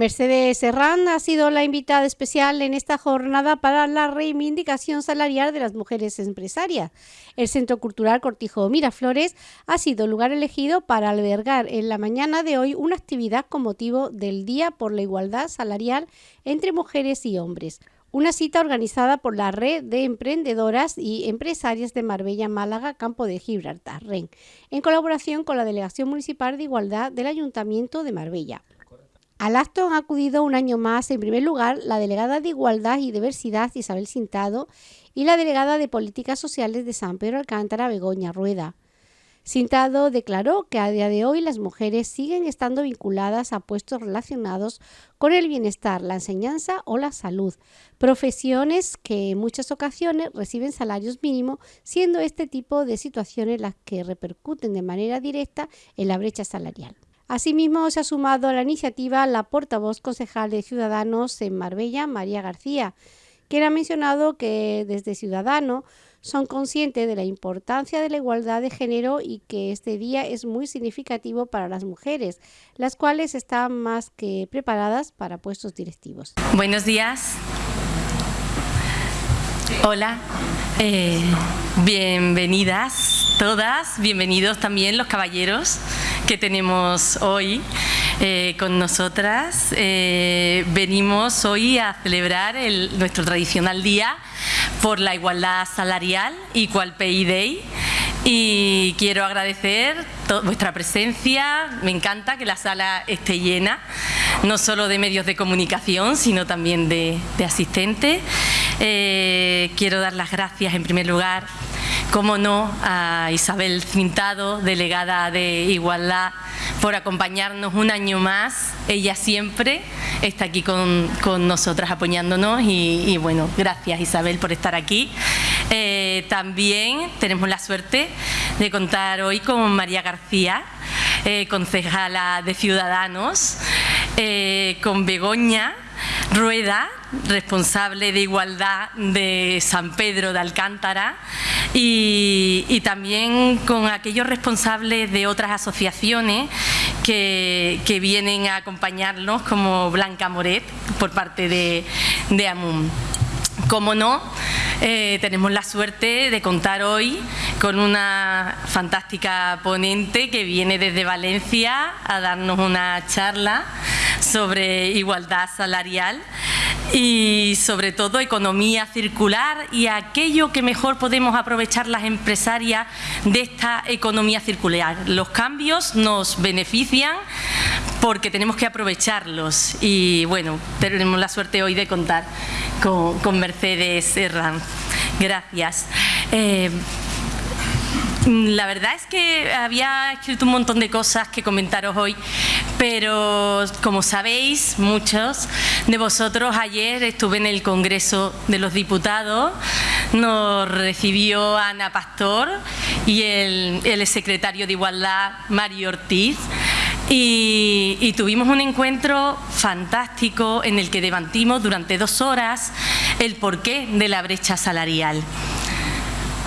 Mercedes Serrán ha sido la invitada especial en esta jornada para la reivindicación salarial de las mujeres empresarias. El Centro Cultural Cortijo Miraflores ha sido lugar elegido para albergar en la mañana de hoy una actividad con motivo del Día por la Igualdad Salarial entre Mujeres y Hombres. Una cita organizada por la Red de Emprendedoras y Empresarias de Marbella, Málaga, Campo de Gibraltar, REN, en colaboración con la Delegación Municipal de Igualdad del Ayuntamiento de Marbella. Al acto han acudido un año más, en primer lugar, la delegada de Igualdad y Diversidad Isabel Sintado y la delegada de Políticas Sociales de San Pedro Alcántara Begoña Rueda. Sintado declaró que a día de hoy las mujeres siguen estando vinculadas a puestos relacionados con el bienestar, la enseñanza o la salud, profesiones que en muchas ocasiones reciben salarios mínimos, siendo este tipo de situaciones las que repercuten de manera directa en la brecha salarial. Asimismo, se ha sumado a la iniciativa la portavoz concejal de Ciudadanos en Marbella, María García, quien ha mencionado que desde Ciudadanos son conscientes de la importancia de la igualdad de género y que este día es muy significativo para las mujeres, las cuales están más que preparadas para puestos directivos. Buenos días. Hola. Eh, bienvenidas todas, bienvenidos también los caballeros que tenemos hoy eh, con nosotras. Eh, venimos hoy a celebrar nuestro tradicional día por la igualdad salarial, Equal Pay Day, y quiero agradecer vuestra presencia, me encanta que la sala esté llena, no solo de medios de comunicación, sino también de, asistentes. Eh, quiero dar las gracias en primer lugar como no, a Isabel Cintado, delegada de Igualdad, por acompañarnos un año más. Ella siempre está aquí con, nosotras apoyándonos y, bueno, gracias Isabel por estar aquí. Eh, también tenemos la suerte de contar hoy con María García, eh, concejala de Ciudadanos, eh, con Begoña, Rueda, responsable de igualdad de San Pedro de Alcántara y, también con aquellos responsables de otras asociaciones que, vienen a acompañarnos como Blanca Moret por parte de, de AMUM. Como no, eh, tenemos la suerte de contar hoy con una fantástica ponente que viene desde Valencia a darnos una charla sobre igualdad salarial y sobre todo economía circular y aquello que mejor podemos aprovechar las empresarias de esta economía circular. Los cambios nos benefician porque tenemos que aprovecharlos y bueno, tenemos la suerte hoy de contar con, Mercedes Herranz. Gracias. Eh, la verdad es que había escrito un montón de cosas que comentaros hoy, pero como sabéis, muchos de vosotros, ayer estuve en el Congreso de los Diputados, nos recibió Ana Pastor y el, el secretario de Igualdad, Mario Ortiz, y, tuvimos un encuentro fantástico en el que debatimos durante dos horas el porqué de la brecha salarial.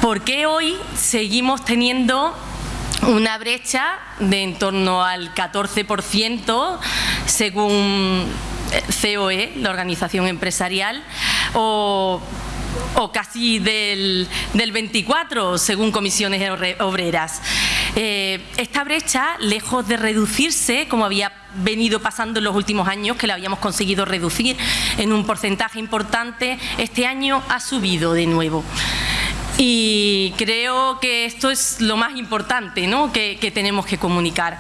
¿Por qué hoy seguimos teniendo una brecha de en torno al 14% según COE, la organización empresarial, o, casi del, del 24% según comisiones obreras? Eh, esta brecha, lejos de reducirse, como había venido pasando en los últimos años, que la habíamos conseguido reducir en un porcentaje importante, este año ha subido de nuevo. Y creo que esto es lo más importante ¿no? que, tenemos que comunicar.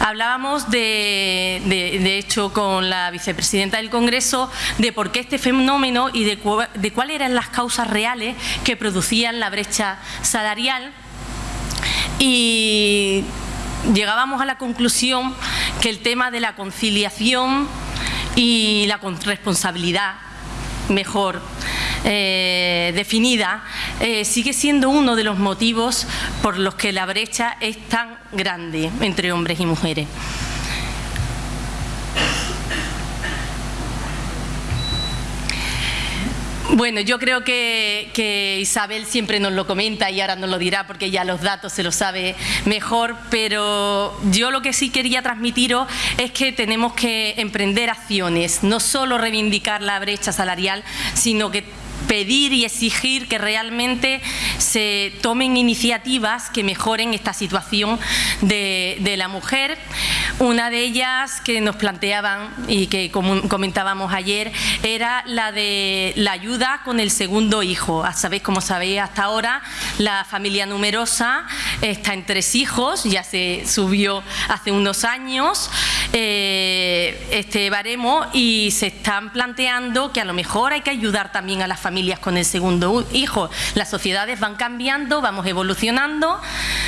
Hablábamos, de, de, hecho, con la vicepresidenta del Congreso, de por qué este fenómeno y de, de cuáles eran las causas reales que producían la brecha salarial. Y llegábamos a la conclusión que el tema de la conciliación y la responsabilidad mejor eh, definida, eh, sigue siendo uno de los motivos por los que la brecha es tan grande entre hombres y mujeres. Bueno, yo creo que, Isabel siempre nos lo comenta y ahora nos lo dirá porque ya los datos se lo sabe mejor, pero yo lo que sí quería transmitiros es que tenemos que emprender acciones, no solo reivindicar la brecha salarial, sino que pedir y exigir que realmente se tomen iniciativas que mejoren esta situación de, la mujer. Una de ellas que nos planteaban y que comentábamos ayer era la de la ayuda con el segundo hijo. Sabéis, como sabéis, hasta ahora la familia numerosa está en tres hijos, ya se subió hace unos años eh, este baremo y se están planteando que a lo mejor hay que ayudar también a las familias familias con el segundo hijo. Las sociedades van cambiando, vamos evolucionando,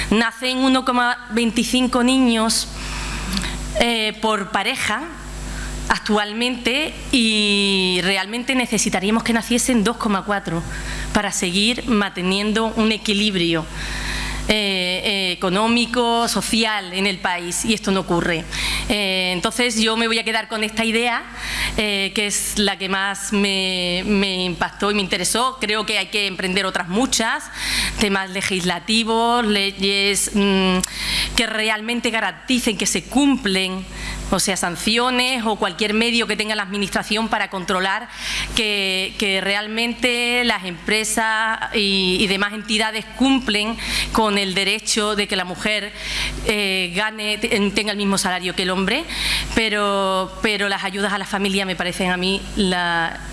nacen 1,25 niños eh, por pareja actualmente y realmente necesitaríamos que naciesen 2,4 para seguir manteniendo un equilibrio. Eh, eh, económico, social en el país y esto no ocurre. Eh, entonces yo me voy a quedar con esta idea que es la que más me, impactó y me interesó. Creo que hay que emprender otras muchas, temas legislativos, leyes mm, que realmente garanticen que se cumplen o sea, sanciones o cualquier medio que tenga la Administración para controlar que, realmente las empresas y, demás entidades cumplen con el derecho de que la mujer eh, gane, tenga el mismo salario que el hombre, pero, pero las ayudas a la familia me parecen a mí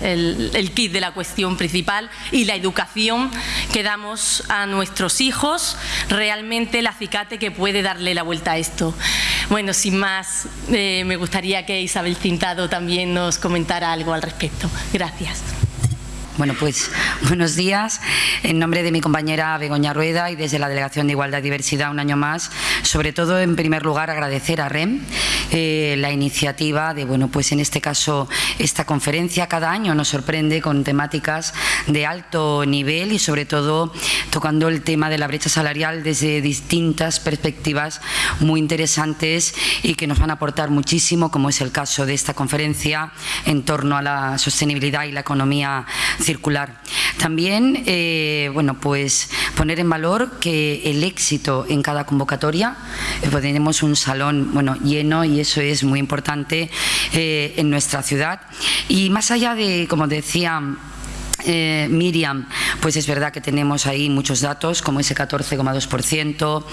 el, kit de la cuestión principal y la educación que damos a nuestros hijos, realmente el acicate que puede darle la vuelta a esto. Bueno, sin más, eh, me gustaría que Isabel Cintado también nos comentara algo al respecto. Gracias. Bueno, pues buenos días. En nombre de mi compañera Begoña Rueda y desde la Delegación de Igualdad y Diversidad un año más, sobre todo en primer lugar agradecer a REM eh, la iniciativa de, bueno, pues en este caso esta conferencia cada año nos sorprende con temáticas de alto nivel y sobre todo tocando el tema de la brecha salarial desde distintas perspectivas muy interesantes y que nos van a aportar muchísimo, como es el caso de esta conferencia en torno a la sostenibilidad y la economía. También, eh, bueno, pues poner en valor que el éxito en cada convocatoria, eh, pues tenemos un salón bueno, lleno y eso es muy importante eh, en nuestra ciudad. Y más allá de, como decía eh, Miriam, pues es verdad que tenemos ahí muchos datos, como ese 14,2%,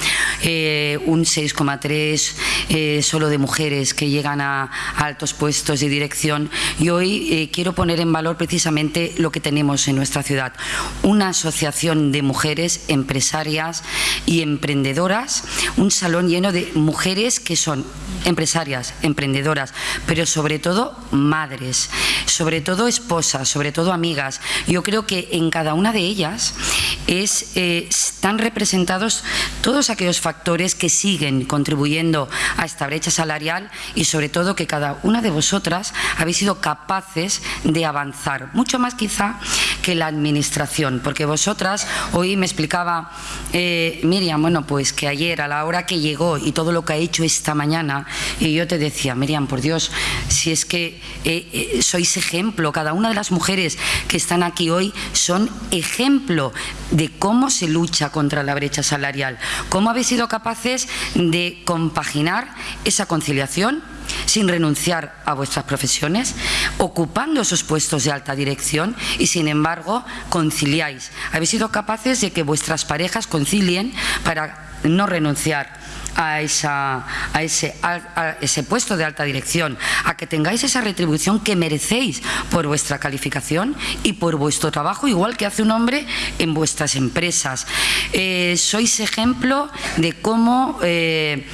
eh, un 6,3% eh, solo de mujeres que llegan a, altos puestos de dirección. Y hoy quiero poner en valor precisamente lo que tenemos en nuestra ciudad. Una asociación de mujeres empresarias y emprendedoras, un salón lleno de mujeres que son empresarias, emprendedoras, pero sobre todo madres, sobre todo esposas, sobre todo amigas, yo creo que en cada una de ellas eh, están representados todos aquellos factores que siguen contribuyendo a esta brecha salarial y sobre todo que cada una de vosotras habéis sido capaces de avanzar, mucho más quizá que la administración, porque vosotras, hoy me explicaba eh, Miriam, bueno, pues que ayer a la hora que llegó y todo lo que ha hecho esta mañana, y yo te decía, Miriam, por Dios, si es que eh, sois ejemplo, cada una de las mujeres que están aquí hoy son ejemplo de cómo se lucha contra la brecha salarial, cómo habéis sido capaces de compaginar esa conciliación sin renunciar a vuestras profesiones, ocupando esos puestos de alta dirección y sin embargo conciliáis. Habéis sido capaces de que vuestras parejas concilien para no renunciar a, esa, a, ese, a, ese puesto de alta dirección, a que tengáis esa retribución que merecéis por vuestra calificación y por vuestro trabajo, igual que hace un hombre en vuestras empresas. Eh, sois ejemplo de cómo... Eh,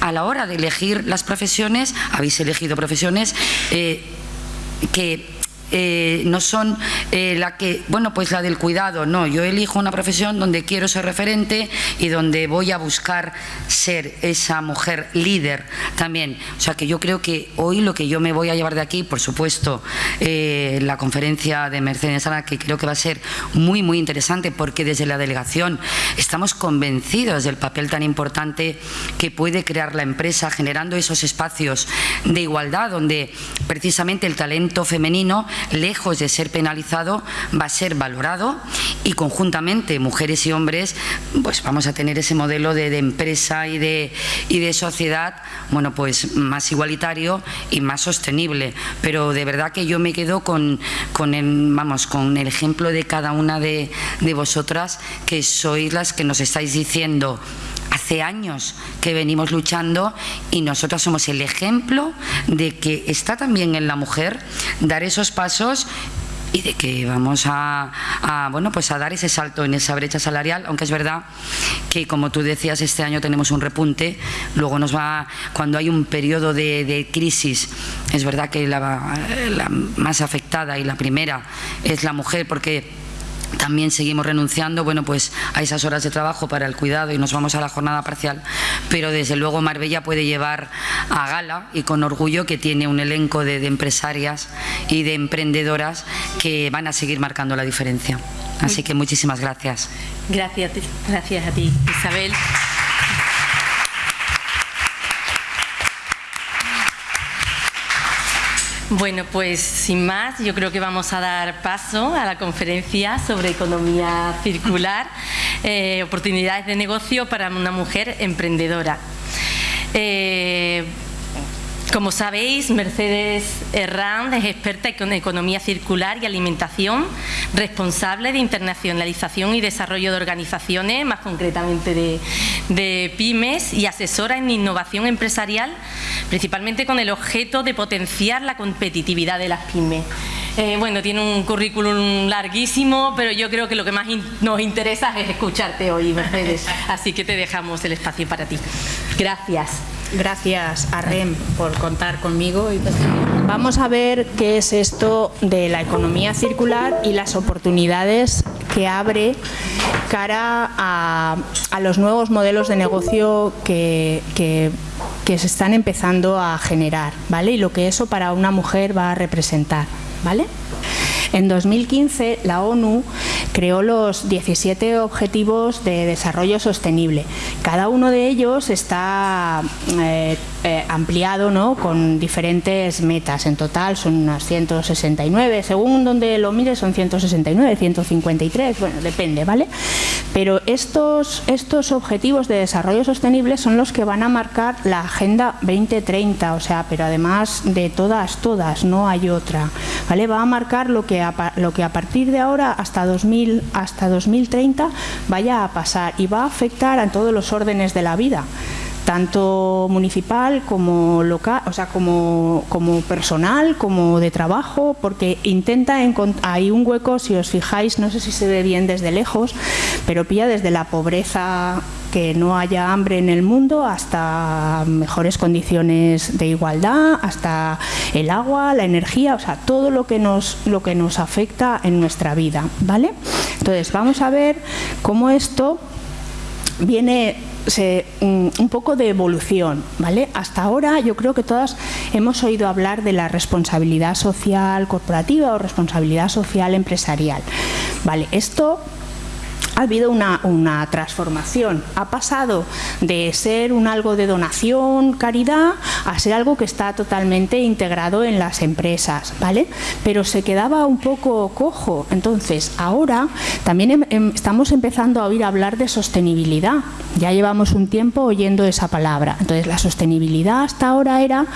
a la hora de elegir las profesiones, habéis elegido profesiones eh, que eh, no son eh, la que, bueno, pues la del cuidado, no, yo elijo una profesión donde quiero ser referente y donde voy a buscar ser esa mujer líder también. O sea que yo creo que hoy lo que yo me voy a llevar de aquí, por supuesto, eh, la conferencia de Mercedes Ana, que creo que va a ser muy, muy interesante porque desde la delegación estamos convencidos del papel tan importante que puede crear la empresa generando esos espacios de igualdad donde precisamente el talento femenino lejos de ser penalizado, va a ser valorado y conjuntamente mujeres y hombres pues vamos a tener ese modelo de, empresa y de, y de sociedad bueno pues más igualitario y más sostenible. Pero de verdad que yo me quedo con, con el, vamos, con el ejemplo de cada una de, de vosotras que sois las que nos estáis diciendo hace años que venimos luchando y nosotras somos el ejemplo de que está también en la mujer dar esos pasos y de que vamos a, bueno pues a dar ese salto en esa brecha salarial. Aunque es verdad que como tú decías este año tenemos un repunte. Luego nos va cuando hay un periodo de, crisis es verdad que la más afectada y la primera es la mujer porque también seguimos renunciando bueno, pues a esas horas de trabajo para el cuidado y nos vamos a la jornada parcial, pero desde luego Marbella puede llevar a gala y con orgullo que tiene un elenco de, de empresarias y de emprendedoras que van a seguir marcando la diferencia. Así que muchísimas gracias. Gracias, gracias a ti, Isabel. Bueno, pues sin más, yo creo que vamos a dar paso a la conferencia sobre economía circular, eh, oportunidades de negocio para una mujer emprendedora. Eh, como sabéis, Mercedes Herrán es experta en economía circular y alimentación, responsable de internacionalización y desarrollo de organizaciones, más concretamente de, pymes, y asesora en innovación empresarial, principalmente con el objeto de potenciar la competitividad de las pymes. Eh, bueno, tiene un currículum larguísimo, pero yo creo que lo que más nos interesa es escucharte hoy, Mercedes. Así que te dejamos el espacio para ti. Gracias. Gracias a REM por contar conmigo. Vamos a ver qué es esto de la economía circular y las oportunidades que abre cara a, los nuevos modelos de negocio que, que, que se están empezando a generar, ¿vale? Y lo que eso para una mujer va a representar, ¿vale? En 2015 la ONU creó los 17 Objetivos de Desarrollo Sostenible. Cada uno de ellos está eh, eh, ampliado ¿no? con diferentes metas. En total son unas 169, según donde lo mires son 169, 153, bueno, depende, ¿vale? Pero estos, estos Objetivos de Desarrollo Sostenible son los que van a marcar la Agenda 2030, o sea, pero además de todas, todas, no hay otra, ¿vale? Va a marcar lo que lo que a partir de ahora hasta, 2000, hasta 2030 vaya a pasar y va a afectar a todos los órdenes de la vida tanto municipal como local, o sea, como, como personal, como de trabajo, porque intenta encontrar, hay un hueco, si os fijáis, no sé si se ve bien desde lejos, pero pilla desde la pobreza que no haya hambre en el mundo hasta mejores condiciones de igualdad, hasta el agua, la energía, o sea, todo lo que nos, lo que nos afecta en nuestra vida, ¿vale? Entonces, vamos a ver cómo esto viene mm, un poco de evolución, ¿vale? Hasta ahora yo creo que todas hemos oído hablar de la responsabilidad social corporativa o responsabilidad social empresarial, ¿vale? Esto ha habido una, transformación. Ha pasado de ser un algo de donación, caridad, a ser algo que está totalmente integrado en las empresas, ¿vale? Pero se quedaba un poco cojo. Entonces, ahora también em, em, estamos empezando a oír hablar de sostenibilidad. Ya llevamos un tiempo oyendo esa palabra. Entonces, la sostenibilidad hasta ahora era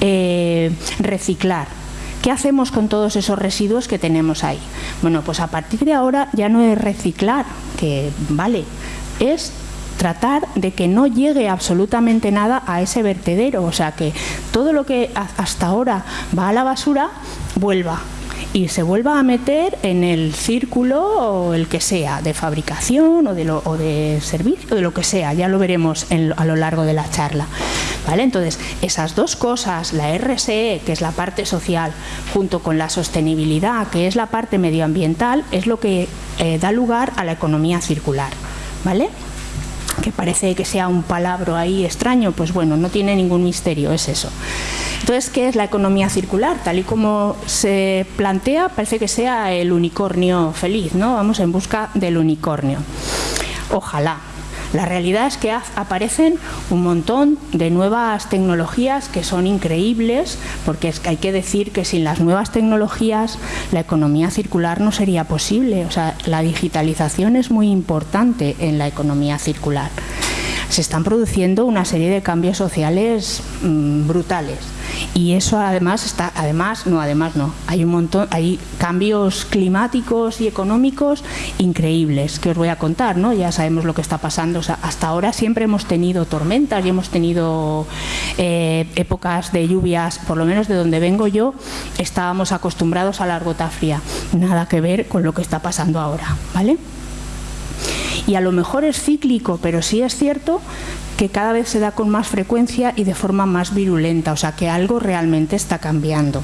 eh, reciclar ¿Qué hacemos con todos esos residuos que tenemos ahí? Bueno, pues a partir de ahora ya no es reciclar, que vale, es tratar de que no llegue absolutamente nada a ese vertedero, o sea que todo lo que hasta ahora va a la basura vuelva y se vuelva a meter en el círculo o el que sea, de fabricación o de, lo, o de servicio, o de lo que sea, ya lo veremos a lo largo de la charla. ¿Vale? Entonces, esas dos cosas, la RSE, que es la parte social, junto con la sostenibilidad, que es la parte medioambiental, es lo que eh, da lugar a la economía circular. ¿Vale? Que parece que sea un palabra ahí extraño, pues bueno, no tiene ningún misterio, es eso. Entonces, ¿qué es la economía circular? Tal y como se plantea, parece que sea el unicornio feliz, ¿no? Vamos en busca del unicornio. Ojalá, La realidad es que aparecen un montón de nuevas tecnologías que son increíbles, porque hay que decir que sin las nuevas tecnologías la economía circular no sería posible. O sea, la digitalización es muy importante en la economía circular. Se están produciendo una serie de cambios sociales mm, brutales y eso además está además no además no. Hay un montón hay cambios climáticos y económicos increíbles que os voy a contar no ya sabemos lo que está pasando hasta ahora siempre hemos tenido tormentas y hemos tenido eh, épocas de lluvias por lo menos de donde vengo yo estábamos acostumbrados a la gota fría nada que ver con lo que está pasando ahora vale y a lo mejor es cíclico, pero sí es cierto que cada vez se da con más frecuencia y de forma más virulenta, o sea que algo realmente está cambiando.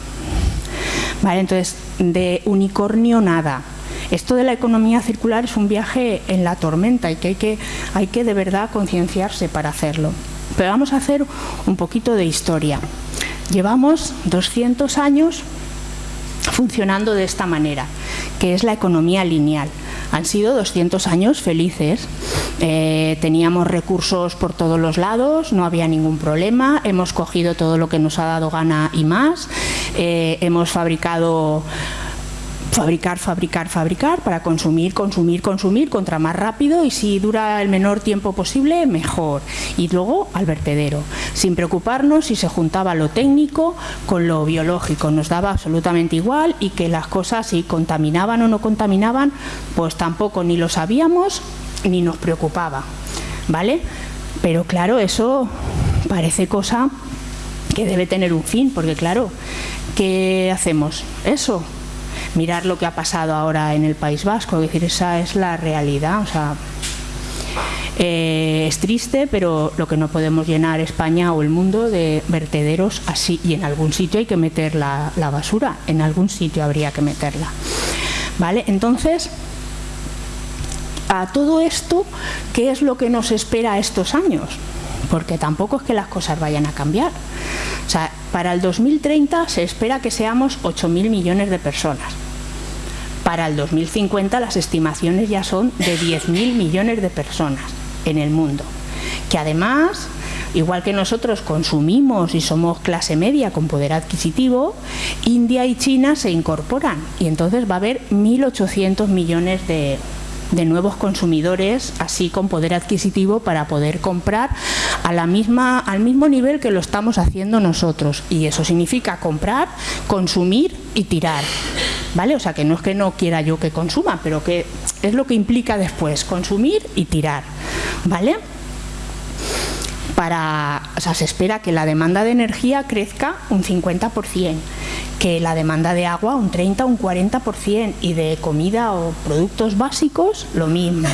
Vale, entonces, de unicornio nada. Esto de la economía circular es un viaje en la tormenta y que hay que, hay que de verdad concienciarse para hacerlo. Pero vamos a hacer un poquito de historia. Llevamos 200 años funcionando de esta manera, que es la economía lineal. Han sido 200 años felices. Eh, teníamos recursos por todos los lados, no había ningún problema, hemos cogido todo lo que nos ha dado gana y más, eh, hemos fabricado fabricar, fabricar, fabricar para consumir, consumir, consumir, contra más rápido y si dura el menor tiempo posible, mejor. Y luego al vertedero, sin preocuparnos si se juntaba lo técnico con lo biológico, nos daba absolutamente igual y que las cosas si contaminaban o no contaminaban, pues tampoco ni lo sabíamos ni nos preocupaba, ¿vale? Pero claro, eso parece cosa que debe tener un fin, porque claro, ¿qué hacemos? Eso, mirar lo que ha pasado ahora en el País Vasco, es decir, esa es la realidad, o sea, eh, es triste, pero lo que no podemos llenar España o el mundo de vertederos así, y en algún sitio hay que meter la, la basura, en algún sitio habría que meterla. ¿Vale? Entonces, a todo esto, ¿qué es lo que nos espera estos años? Porque tampoco es que las cosas vayan a cambiar. O sea, para el 2030 se espera que seamos 8.000 millones de personas. Para el 2050 las estimaciones ya son de 10.000 millones de personas en el mundo, que además igual que nosotros consumimos y somos clase media con poder adquisitivo, India y China se incorporan y entonces va a haber 1.800 millones de, nuevos consumidores, así con poder adquisitivo para poder comprar a la misma, al mismo nivel que lo estamos haciendo nosotros. Y eso significa comprar, consumir y tirar. ¿Vale? O sea, que no es que no quiera yo que consuma, pero que es lo que implica después, consumir y tirar. ¿Vale? Para, o sea, se espera que la demanda de energía crezca un 50%, que la demanda de agua un 30 o un 40% y de comida o productos básicos lo mismo,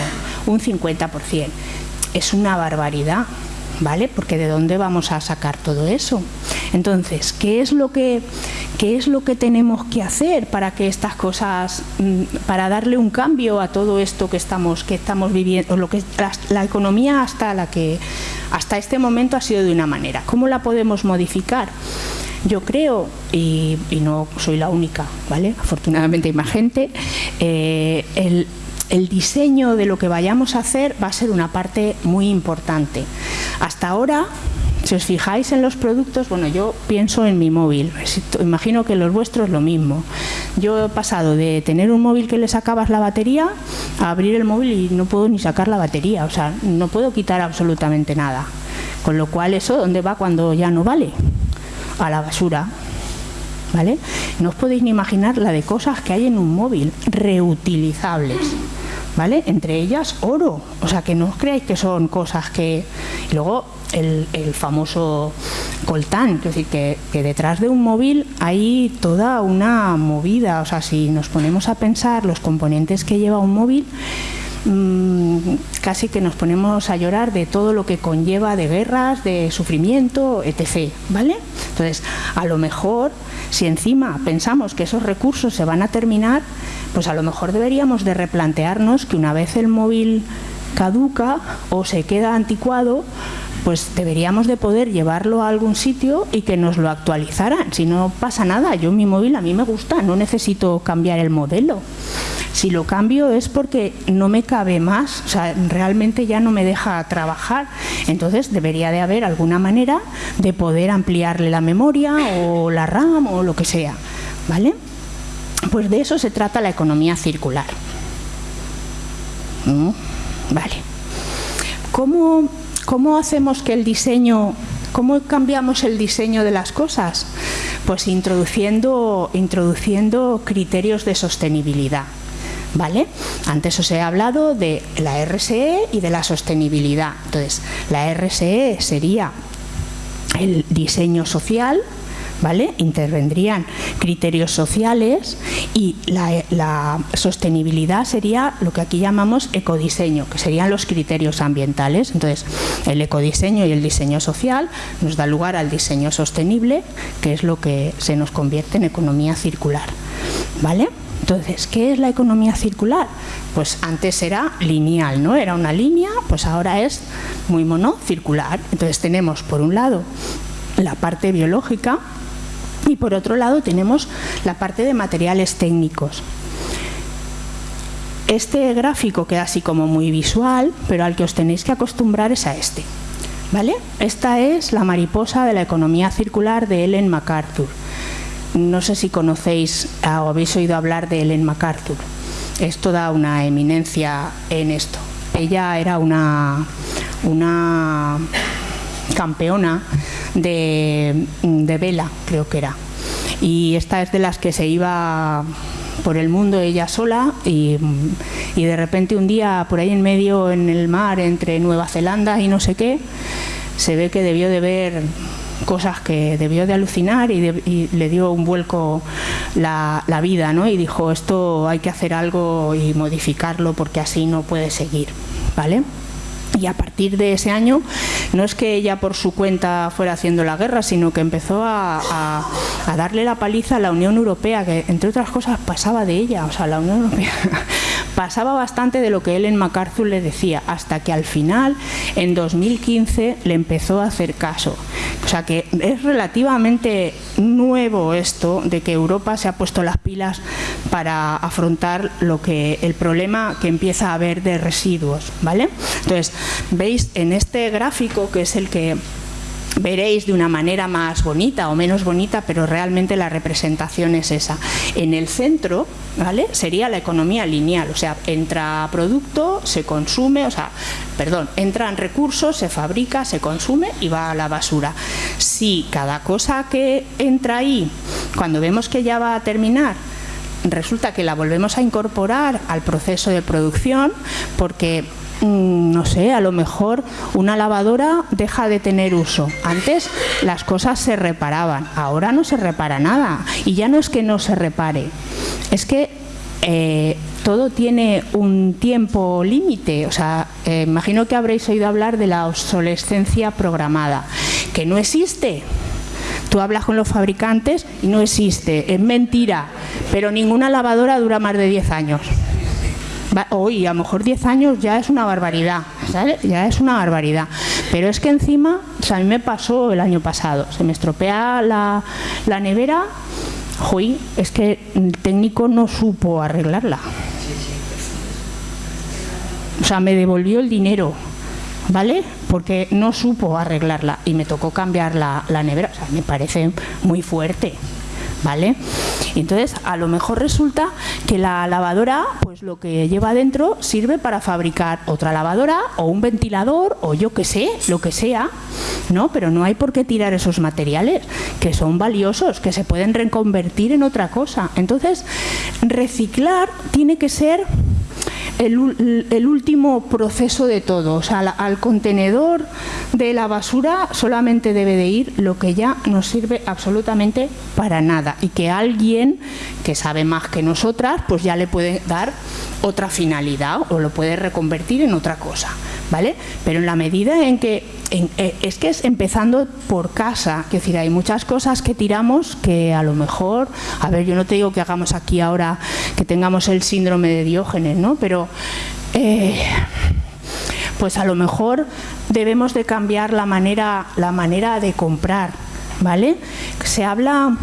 un 50%. Es una barbaridad. ¿Vale? Porque ¿de dónde vamos a sacar todo eso? Entonces, ¿qué es lo que, qué es lo que tenemos que hacer para que estas cosas, mm, para darle un cambio a todo esto que estamos, que estamos viviendo, lo que la, economía hasta la que hasta este momento ha sido de una manera? ¿Cómo la podemos modificar? Yo creo, y, no soy la única, ¿vale? Afortunadamente hay más gente, eh, el, el diseño de lo que vayamos a hacer va a ser una parte muy importante. Hasta ahora, si os fijáis en los productos, bueno, yo pienso en mi móvil, imagino que los vuestros lo mismo. Yo he pasado de tener un móvil que le sacabas la batería a abrir el móvil y no puedo ni sacar la batería, o sea, no puedo quitar absolutamente nada. Con lo cual, ¿eso dónde va cuando ya no vale? A la basura. ¿Vale? No os podéis ni imaginar la de cosas que hay en un móvil reutilizables. ¿Vale? Entre ellas oro, o sea que no os creáis que son cosas que... Y luego el, famoso coltán, es decir, que, detrás de un móvil hay toda una movida, o sea, si nos ponemos a pensar los componentes que lleva un móvil, mm, casi que nos ponemos a llorar de todo lo que conlleva de guerras, de sufrimiento, etc. ¿Vale? Entonces, a lo mejor, si encima pensamos que esos recursos se van a terminar, pues a lo mejor deberíamos de replantearnos que una vez el móvil caduca o se queda anticuado, pues deberíamos de poder llevarlo a algún sitio y que nos lo actualizaran. Si no pasa nada, yo mi móvil a mí me gusta, no necesito cambiar el modelo. Si lo cambio es porque no me cabe más, o sea, realmente ya no me deja trabajar. Entonces debería de haber alguna manera de poder ampliarle la memoria o la RAM o lo que sea, ¿vale? Pues de eso se trata la economía circular. ¿Mm? Vale. ¿Cómo, ¿Cómo hacemos que el diseño, cómo cambiamos el diseño de las cosas? Pues introduciendo, introduciendo criterios de sostenibilidad. ¿Vale? Antes os he hablado de la RSE y de la sostenibilidad. Entonces, la RSE sería el diseño social, ¿vale? Intervendrían criterios sociales y la, sostenibilidad sería lo que aquí llamamos ecodiseño, que serían los criterios ambientales. Entonces, el ecodiseño y el diseño social nos da lugar al diseño sostenible, que es lo que se nos convierte en economía circular, ¿vale? Entonces, ¿qué es la economía circular? Pues antes era lineal, ¿no? Era una línea, pues ahora es muy monocircular. Entonces tenemos, por un lado, la parte biológica, y por otro lado tenemos la parte de materiales técnicos. Este gráfico queda así como muy visual, pero al que os tenéis que acostumbrar es a este. ¿Vale? Esta es la mariposa de la economía circular de Ellen MacArthur. No sé si conocéis o habéis oído hablar de Ellen MacArthur. Es toda una eminencia en esto. Ella era una, una campeona de, vela, creo que era. Y esta es de las que se iba por el mundo ella sola y, de repente un día por ahí en medio en el mar entre Nueva Zelanda y no sé qué, se ve que debió de ver cosas que debió de alucinar y, le dio un vuelco la, la, vida, ¿no? Y dijo, esto hay que hacer algo y modificarlo porque así no puede seguir, ¿vale? Y a partir de ese año, no es que ella por su cuenta fuera haciendo la guerra, sino que empezó a, darle la paliza a la Unión Europea, que entre otras cosas pasaba de ella, o sea, la Unión Europea pasaba bastante de lo que Ellen MacArthur le decía, hasta que al final, en 2015, le empezó a hacer caso. O sea que es relativamente nuevo esto de que Europa se ha puesto las pilas para afrontar lo que el problema que empieza a haber de residuos, ¿vale? Entonces, veis en este gráfico que es el que veréis de una manera más bonita o menos bonita, pero realmente la representación es esa. En el centro, ¿vale? Sería la economía lineal, o sea, entra producto, se consume, o sea, perdón, entran recursos, se fabrica, se consume y va a la basura. Si cada cosa que entra ahí, cuando vemos que ya va a terminar, resulta que la volvemos a incorporar al proceso de producción, porque no sé, a lo mejor una lavadora deja de tener uso. Antes las cosas se reparaban, ahora no se repara nada. Y ya no es que no se repare, es que eh, todo tiene un tiempo límite. O sea, eh, imagino que habréis oído hablar de la obsolescencia programada, que no existe. Tú hablas con los fabricantes y no existe, es mentira, pero ninguna lavadora dura más de 10 años. Hoy, a lo mejor 10 años ya es una barbaridad, Ya es una barbaridad. Pero es que encima, o a mí me pasó el año pasado, se me estropea la, la nevera, hoy es que el técnico no supo arreglarla. O sea, me devolvió el dinero, ¿vale? Porque no supo arreglarla y me tocó cambiar la, la nevera. O sea, me parece muy fuerte. ¿Vale? Entonces, a lo mejor resulta que la lavadora, pues lo que lleva dentro sirve para fabricar otra lavadora o un ventilador o yo qué sé, lo que sea, ¿no? Pero no hay por qué tirar esos materiales, que son valiosos, que se pueden reconvertir en otra cosa. Entonces, reciclar tiene que ser el, último proceso de todo. O sea, al, contenedor de la basura solamente debe de ir lo que ya no sirve absolutamente para nada y que alguien que sabe más que nosotras pues ya le puede dar otra finalidad o lo puede reconvertir en otra cosa. ¿Vale? Pero en la medida en que eh, es que es empezando por casa, es decir, hay muchas cosas que tiramos que a lo mejor, a ver, yo no te digo que hagamos aquí ahora que tengamos el síndrome de Diógenes, ¿no? Pero eh, pues a lo mejor debemos de cambiar la manera, la manera de comprar, ¿vale? Se habla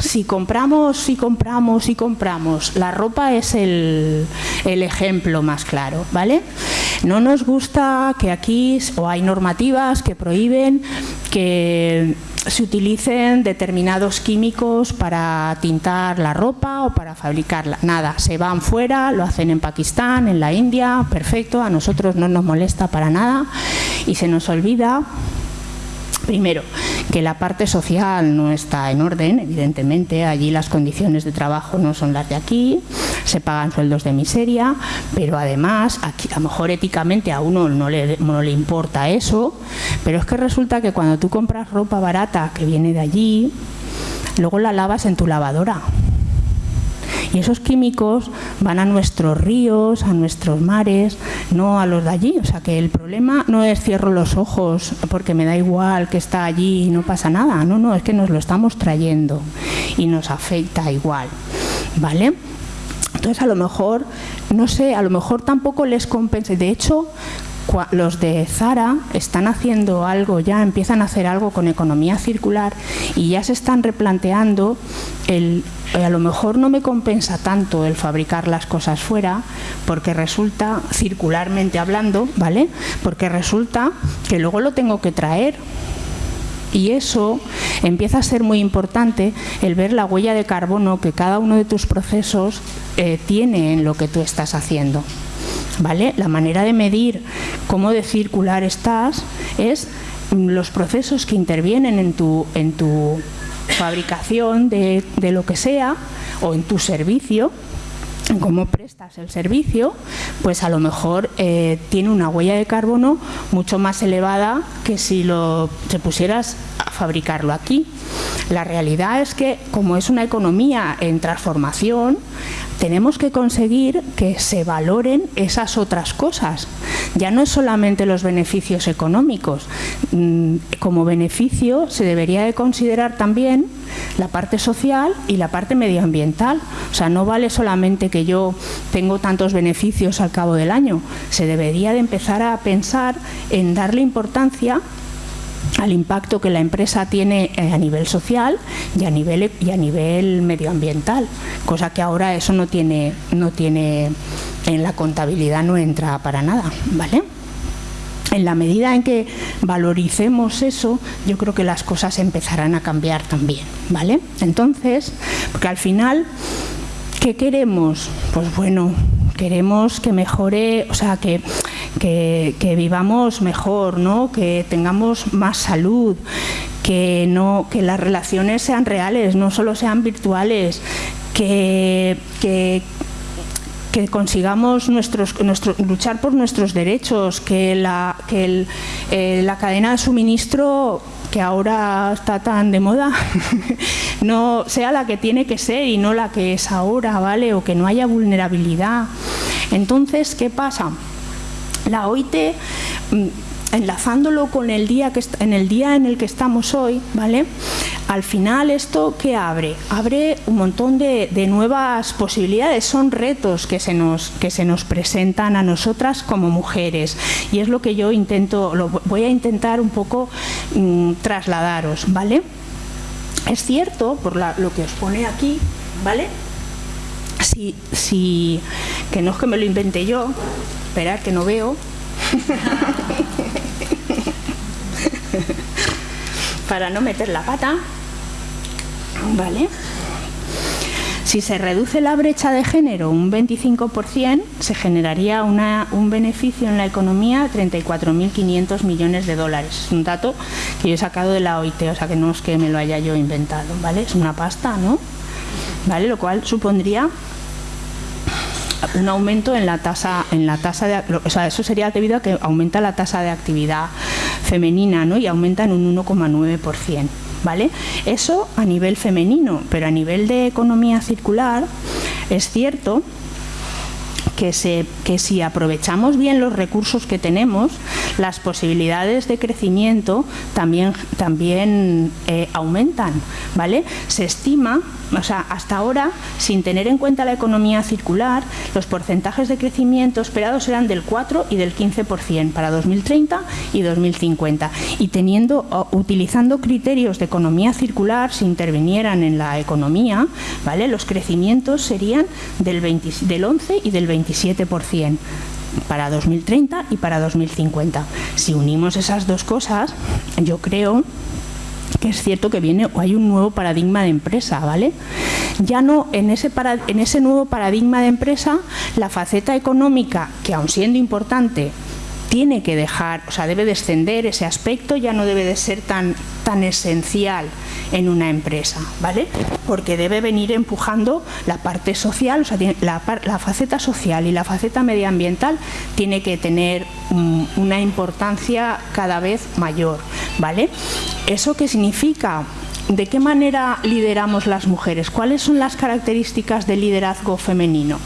si compramos, si compramos, si compramos, la ropa es el, el ejemplo más claro, ¿vale? No nos gusta que aquí, o hay normativas que prohíben que se utilicen determinados químicos para tintar la ropa o para fabricarla. Nada, se van fuera, lo hacen en Pakistán, en la India, perfecto, a nosotros no nos molesta para nada y se nos olvida Primero, que la parte social no está en orden, evidentemente, allí las condiciones de trabajo no son las de aquí, se pagan sueldos de miseria, pero además, a lo mejor éticamente a uno no le importa eso, pero es que resulta que cuando tú compras ropa barata que viene de allí, luego la lavas en tu lavadora y esos químicos van a nuestros ríos, a nuestros mares, no a los de allí. O sea que el problema no es cierro los ojos porque me da igual que está allí y no pasa nada. No, no, es que nos lo estamos trayendo y nos afecta igual. ¿Vale? Entonces a lo mejor, no sé, a lo mejor tampoco les compensa. De hecho, los de Zara están haciendo algo ya, empiezan a hacer algo con economía circular y ya se están replanteando el a lo mejor no me compensa tanto el fabricar las cosas fuera porque resulta circularmente hablando, ¿vale? Porque resulta que luego lo tengo que traer y eso empieza a ser muy importante el ver la huella de carbono que cada uno de tus procesos eh, tiene en lo que tú estás haciendo. ¿Vale? La manera de medir cómo de circular estás es los procesos que intervienen en tu, en tu fabricación de, de lo que sea o en tu servicio cómo prestas el servicio, pues a lo mejor eh, tiene una huella de carbono mucho más elevada que si lo te pusieras fabricarlo aquí. La realidad es que como es una economía en transformación, tenemos que conseguir que se valoren esas otras cosas. Ya no es solamente los beneficios económicos. Mm, como beneficio se debería de considerar también la parte social y la parte medioambiental. O sea, no vale solamente que yo tengo tantos beneficios al cabo del año. Se debería de empezar a pensar en darle importancia al impacto que la empresa tiene eh, a nivel social y a nivel y a nivel medioambiental, cosa que ahora eso no tiene no tiene en la contabilidad no entra para nada, ¿vale? En la medida en que valoricemos eso, yo creo que las cosas empezarán a cambiar también, ¿vale? Entonces, porque al final ¿qué queremos? Pues bueno, queremos que mejore, o sea, que que, vivamos mejor, ¿no? que tengamos más salud, que, no, que las relaciones sean reales, no solo sean virtuales, que, que, consigamos nuestros, nuestro, luchar por nuestros derechos, que, la, que eh, la cadena de suministro que ahora está tan de moda, no sea la que tiene que ser y no la que es ahora, ¿vale? O que no haya vulnerabilidad. Entonces, ¿qué pasa? La OIT mm, enlazándolo con el día que en el día en el que estamos hoy, ¿vale? Al final esto qué abre, abre un montón de, nuevas posibilidades, son retos que se nos que se nos presentan a nosotras como mujeres y es lo que yo intento, lo voy a intentar un poco mm, trasladaros, ¿vale? Es cierto por lo que os pone aquí, ¿vale? Si, si, que no es que me lo inventé yo, esperar que no veo. Para no meter la pata. Vale. Si se reduce la brecha de género un 25%, se generaría un beneficio en la economía de 34.500 millones de dólares. Es un dato que yo he sacado de la OIT, o sea que no es que me lo haya yo inventado, ¿vale? Es una pasta, ¿no? ¿Vale? Lo cual supondría un aumento en la tasa en la tasa de o sea, eso sería debido a que aumenta la tasa de actividad femenina ¿no? y aumenta en un 1,9%. ¿Vale? Eso a nivel femenino, pero a nivel de economía circular es cierto que, se, si aprovechamos bien los recursos que tenemos, las posibilidades de crecimiento también, también eh, aumentan, ¿vale? Se estima, o sea, hasta ahora, sin tener en cuenta la economía circular, los porcentajes de crecimiento esperados eran del 4 y del 15% para 2030 y 2050. Y teniendo, utilizando criterios de economía circular, si intervinieran en la economía, ¿vale? Los crecimientos serían del, del 11 y del 27% para 2030 y para 2050. Si unimos esas dos cosas, yo creo que es cierto que viene hay un nuevo paradigma de empresa, ¿vale? Ya no en ese en ese nuevo paradigma de empresa la faceta económica, que aun siendo importante, tiene que dejar, o sea, debe descender ese aspecto, ya no debe de ser tan tan esencial en una empresa, ¿vale? Porque debe venir empujando la parte social, o sea, la, la faceta social y la faceta medioambiental tiene que tener una importancia cada vez mayor, ¿vale? ¿Eso qué significa? ¿De qué manera lideramos las mujeres? ¿Cuáles son las características del liderazgo femenino?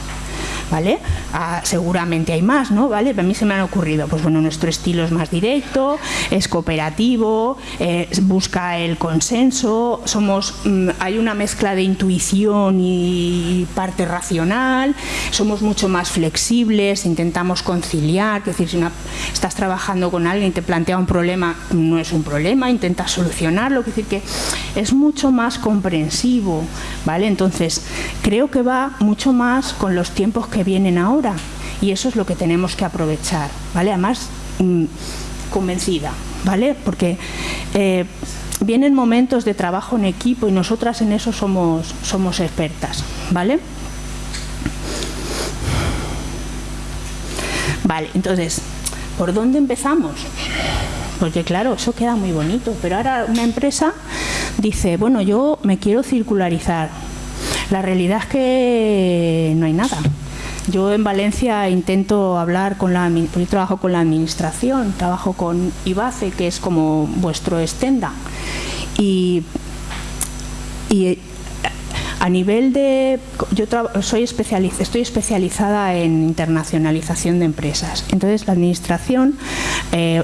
¿Vale? Ah, seguramente hay más, ¿no? ¿Vale? A mí se me han ocurrido, pues bueno, nuestro estilo es más directo, es cooperativo, eh, busca el consenso, somos, mm, hay una mezcla de intuición y parte racional, somos mucho más flexibles, intentamos conciliar, es decir, si estás trabajando con alguien y te plantea un problema, no es un problema, intentas solucionarlo, es decir, que es mucho más comprensivo, ¿vale? Entonces, creo que va mucho más con los tiempos que vienen ahora y eso es lo que tenemos que aprovechar, ¿vale? Además, mm, convencida, ¿vale? Porque eh, vienen momentos de trabajo en equipo y nosotras en eso somos, somos expertas, ¿vale? Vale, entonces, ¿por dónde empezamos? Porque claro, eso queda muy bonito, pero ahora una empresa dice, bueno, yo me quiero circularizar. La realidad es que no hay nada. Yo en Valencia intento hablar con la... Trabajo con la administración, trabajo con IBACE, que es como vuestro estenda. Y, y a nivel de... Yo soy estoy especializada en internacionalización de empresas. Entonces, la Administración, eh,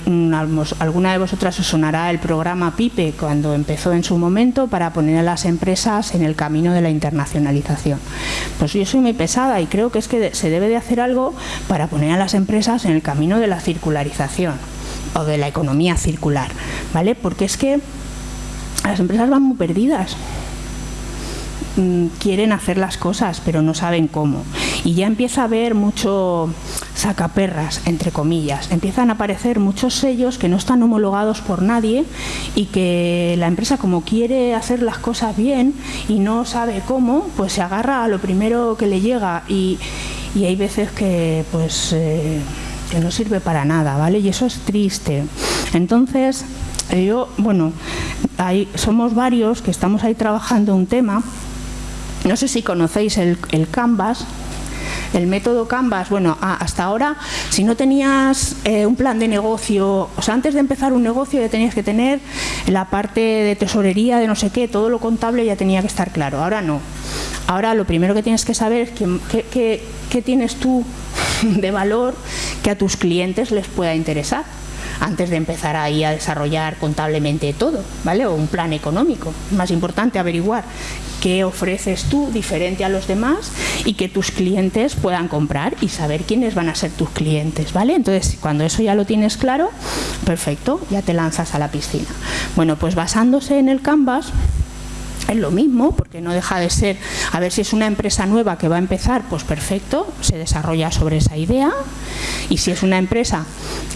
alguna de vosotras os sonará el programa PIPE cuando empezó en su momento para poner a las empresas en el camino de la internacionalización. Pues yo soy muy pesada y creo que es que se debe de hacer algo para poner a las empresas en el camino de la circularización o de la economía circular, ¿vale? Porque es que las empresas van muy perdidas. Mm, quieren hacer las cosas, pero no saben cómo. Y ya empieza a haber mucho sacaperras, entre comillas. Empiezan a aparecer muchos sellos que no están homologados por nadie y que la empresa como quiere hacer las cosas bien y no sabe cómo, pues se agarra a lo primero que le llega y, hay veces que pues eh, que no sirve para nada, ¿vale? Y eso es triste. Entonces, yo, bueno, hay, somos varios que estamos ahí trabajando un tema no sé si conocéis el, Canvas, el método Canvas, bueno, hasta ahora, si no tenías eh, un plan de negocio, o sea, antes de empezar un negocio ya tenías que tener la parte de tesorería, de no sé qué, todo lo contable ya tenía que estar claro. Ahora no. Ahora lo primero que tienes que saber es qué tienes tú de valor que a tus clientes les pueda interesar antes de empezar ahí a desarrollar contablemente todo, ¿vale? O un plan económico. Es más importante averiguar qué ofreces tú diferente a los demás y que tus clientes puedan comprar y saber quiénes van a ser tus clientes, ¿vale? Entonces, cuando eso ya lo tienes claro, perfecto, ya te lanzas a la piscina. Bueno, pues basándose en el Canvas, es lo mismo, porque no deja de ser, a ver si es una empresa nueva que va a empezar, pues perfecto, se desarrolla sobre esa idea. Y si es una empresa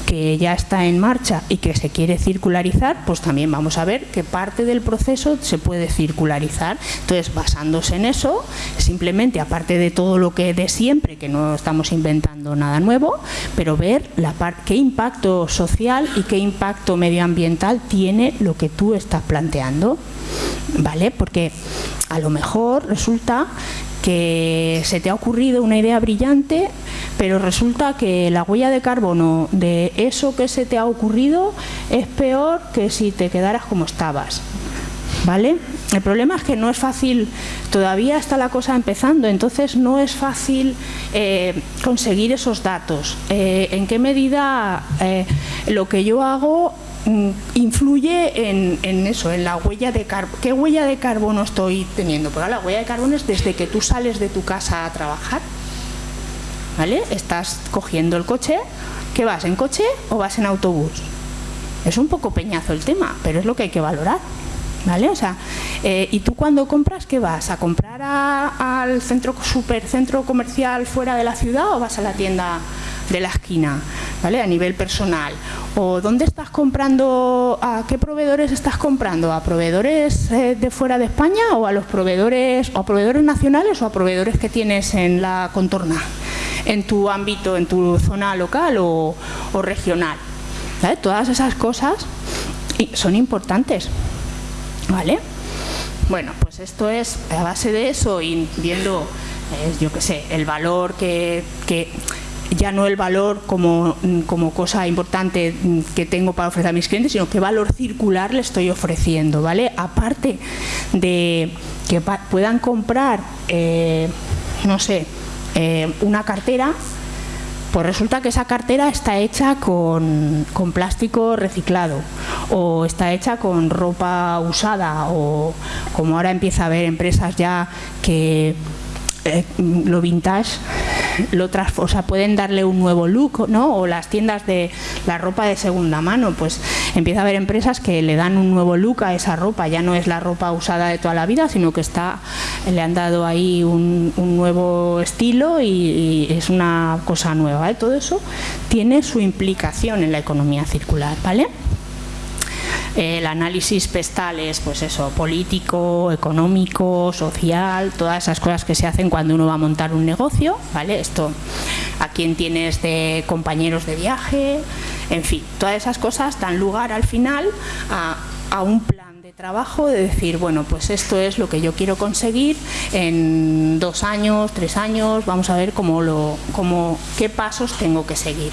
que ya está en marcha y que se quiere circularizar, pues también vamos a ver qué parte del proceso se puede circularizar. Entonces, basándose en eso, simplemente, aparte de todo lo que de siempre, que no estamos inventando nada nuevo, pero ver la qué impacto social y qué impacto medioambiental tiene lo que tú estás planteando. ¿Vale? Porque a lo mejor resulta que se te ha ocurrido una idea brillante, pero resulta que la huella de carbono de eso que se te ha ocurrido es peor que si te quedaras como estabas. ¿vale? El problema es que no es fácil, todavía está la cosa empezando, entonces no es fácil eh, conseguir esos datos. Eh, ¿En qué medida eh, lo que yo hago influye en, eso, en la huella de carbono? ¿Qué huella de carbono estoy teniendo? Pues la huella de carbono es desde que tú sales de tu casa a trabajar, ¿vale? Estás cogiendo el coche, ¿qué vas, en coche o vas en autobús? Es un poco peñazo el tema, pero es lo que hay que valorar. ¿Vale? O sea, eh, ¿y tú cuando compras qué vas? ¿A comprar al centro supercentro comercial fuera de la ciudad o vas a la tienda de la esquina? ¿Vale? A nivel personal. ¿O dónde estás comprando? ¿A qué proveedores estás comprando? ¿A proveedores eh, de fuera de España o a los proveedores o a proveedores nacionales o a proveedores que tienes en la contorna? En tu ámbito, en tu zona local o, regional. Todas esas cosas son importantes. ¿Vale? Bueno, pues esto es a base de eso y viendo, eh, yo qué sé, el valor que, ya no el valor como, como, cosa importante que tengo para ofrecer a mis clientes, sino qué valor circular le estoy ofreciendo, ¿vale? Aparte de que puedan comprar, eh, no sé, eh, una cartera pues resulta que esa cartera está hecha con, plástico reciclado o está hecha con ropa usada o como ahora empieza a haber empresas ya que eh, lo vintage lo o sea, pueden darle un nuevo look, ¿no? O las tiendas de la ropa de segunda mano, pues empieza a haber empresas que le dan un nuevo look a esa ropa, ya no es la ropa usada de toda la vida, sino que está le han dado ahí un, nuevo estilo y, es una cosa nueva, Todo eso tiene su implicación en la economía circular, ¿vale? El análisis pestal es pues eso, político, económico, social, todas esas cosas que se hacen cuando uno va a montar un negocio, ¿vale? Esto, a quién tienes de compañeros de viaje, en fin, todas esas cosas dan lugar al final a, a un plan de trabajo de decir, bueno, pues esto es lo que yo quiero conseguir en dos años, tres años, vamos a ver cómo lo, cómo, qué pasos tengo que seguir,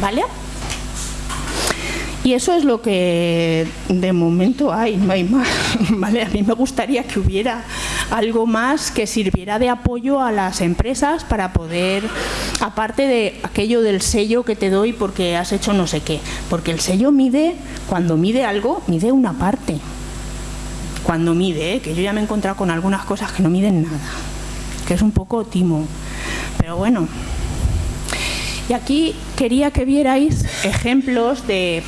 ¿vale? Y eso es lo que de momento hay, no hay más. ¿vale? A mí me gustaría que hubiera algo más que sirviera de apoyo a las empresas para poder, aparte de aquello del sello que te doy porque has hecho no sé qué, porque el sello mide, cuando mide algo, mide una parte. Cuando mide, ¿eh? que yo ya me he encontrado con algunas cosas que no miden nada, que es un poco timo. Pero bueno, y aquí quería que vierais ejemplos de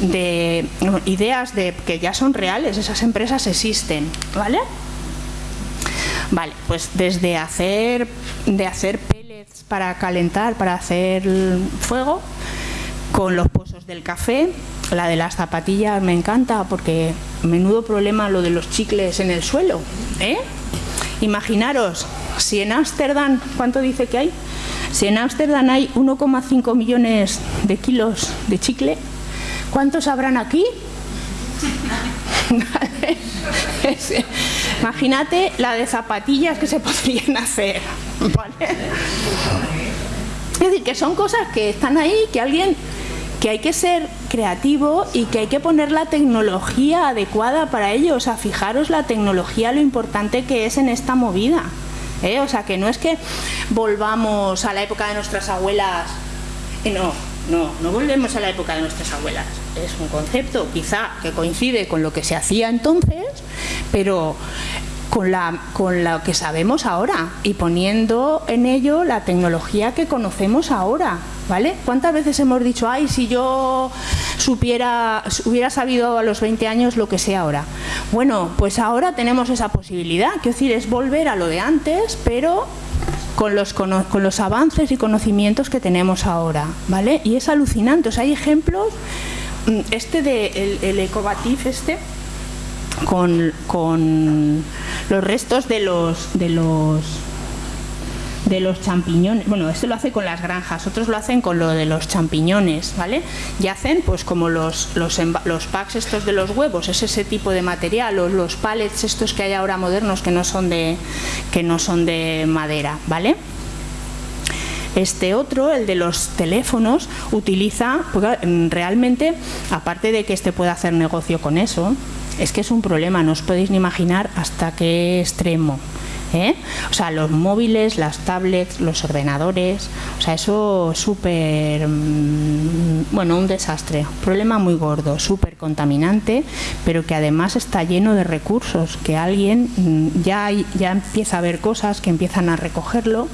de ideas de que ya son reales, esas empresas existen, ¿vale? Vale, pues desde hacer de hacer pellets para calentar, para hacer fuego, con los pozos del café, la de las zapatillas me encanta porque menudo problema lo de los chicles en el suelo, ¿eh? Imaginaros, si en Ámsterdam, ¿cuánto dice que hay? Si en Ámsterdam hay 1,5 millones de kilos de chicle, ¿Cuántos habrán aquí? Imagínate la de zapatillas que se podrían hacer. Es decir, que son cosas que están ahí, que alguien que hay que ser creativo y que hay que poner la tecnología adecuada para ello. O sea, fijaros la tecnología, lo importante que es en esta movida. ¿eh? O sea, que no es que volvamos a la época de nuestras abuelas. No, no, no volvemos a la época de nuestras abuelas es un concepto quizá que coincide con lo que se hacía entonces, pero con, la, con lo que sabemos ahora y poniendo en ello la tecnología que conocemos ahora. ¿Vale? ¿Cuántas veces hemos dicho, ay, si yo supiera, hubiera sabido a los 20 años lo que sé ahora? Bueno, pues ahora tenemos esa posibilidad, quiero decir, es volver a lo de antes, pero con los, con los avances y conocimientos que tenemos ahora, ¿vale? Y es alucinante, o sea, hay ejemplos este de el, el ecobatif este con, con, los restos de los de los de los champiñones, bueno, este lo hace con las granjas, otros lo hacen con lo de los champiñones, ¿vale? Y hacen pues como los, los, los packs estos de los huevos, es ese tipo de material, o los pallets estos que hay ahora modernos que no son de, que no son de madera, ¿vale? Este otro, el de los teléfonos, utiliza, realmente, aparte de que este pueda hacer negocio con eso, es que es un problema, no os podéis ni imaginar hasta qué extremo. ¿Eh? O sea, los móviles, las tablets, los ordenadores, o sea, eso es súper, mm, bueno, un desastre, problema muy gordo, súper contaminante, pero que además está lleno de recursos, que alguien mm, ya, ya empieza a ver cosas que empiezan a recogerlo.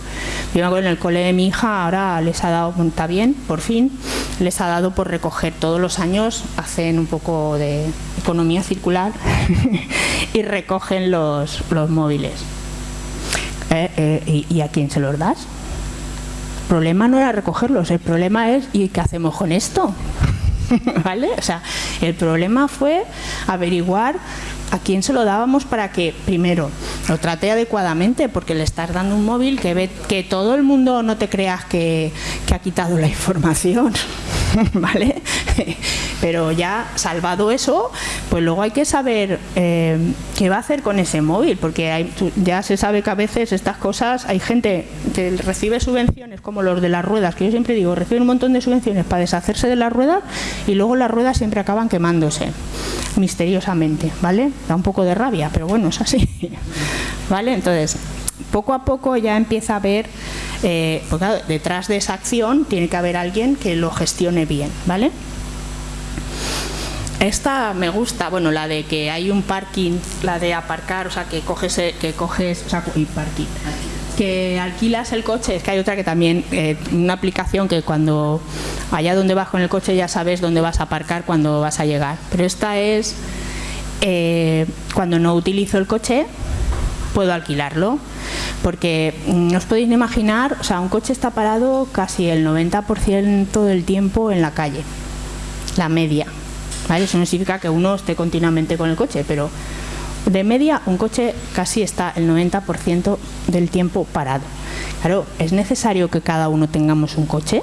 Yo en el cole de mi hija ahora les ha dado, está bien, por fin, les ha dado por recoger todos los años, hacen un poco de economía circular y recogen los, los móviles. Eh, eh, ¿y, a quién se los das? El problema no era recogerlos, el problema es ¿y qué hacemos con esto? ¿Vale? O sea, el problema fue averiguar a quién se lo dábamos para que, primero, lo trate adecuadamente, porque le estás dando un móvil que ve que todo el mundo no te creas que, que ha quitado la información. ¿vale? Pero ya salvado eso, pues luego hay que saber eh, qué va a hacer con ese móvil, porque ya se sabe que a veces estas cosas, hay gente que recibe subvenciones como los de las ruedas, que yo siempre digo, reciben un montón de subvenciones para deshacerse de las ruedas y luego las ruedas siempre acaban quemándose, misteriosamente, ¿vale? Da un poco de rabia, pero bueno, es así, ¿vale? Entonces, poco a poco ya empieza a haber eh, porque detrás de esa acción tiene que haber alguien que lo gestione bien, ¿vale? Esta me gusta, bueno, la de que hay un parking, la de aparcar, o sea, que coges, que coges, o sea, y parking, que alquilas el coche, es que hay otra que también, eh, una aplicación que cuando allá donde vas con el coche ya sabes dónde vas a aparcar cuando vas a llegar, pero esta es eh, cuando no utilizo el coche, puedo alquilarlo porque mm, os podéis imaginar, o sea, un coche está parado casi el 90% del tiempo en la calle, la media. ¿vale? Eso no significa que uno esté continuamente con el coche, pero de media un coche casi está el 90% del tiempo parado. Claro, ¿es necesario que cada uno tengamos un coche?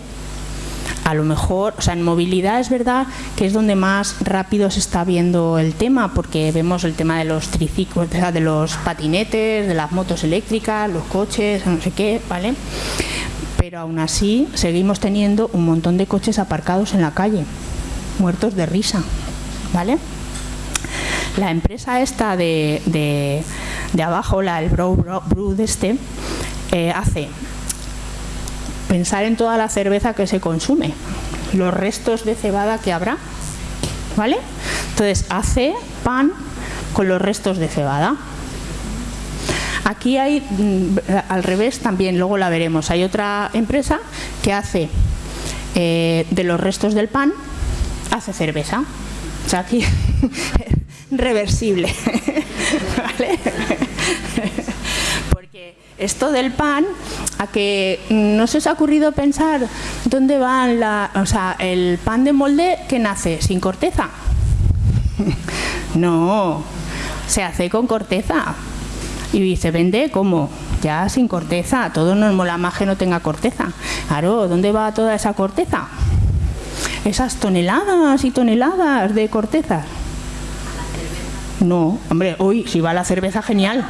A lo mejor, o sea, en movilidad es verdad que es donde más rápido se está viendo el tema, porque vemos el tema de los triciclos, de los patinetes, de las motos eléctricas, los coches, no sé qué, ¿vale? Pero aún así seguimos teniendo un montón de coches aparcados en la calle, muertos de risa, ¿vale? La empresa esta de, de, abajo, la el Brew, de este, eh, hace pensar en toda la cerveza que se consume, los restos de cebada que habrá, ¿vale? Entonces hace pan con los restos de cebada. Aquí hay, mm, al revés también, luego la veremos, hay otra empresa que hace eh, de los restos del pan, hace cerveza. O sea, aquí reversible. ¿Vale? Esto del pan, a que no se os ha ocurrido pensar dónde va la, o sea, el pan de molde que nace sin corteza. no, se hace con corteza y se vende como ya sin corteza. Todo nos mola más que no tenga corteza. Claro, ¿dónde va toda esa corteza? Esas toneladas y toneladas de corteza. No, hombre, uy, si va la cerveza, genial.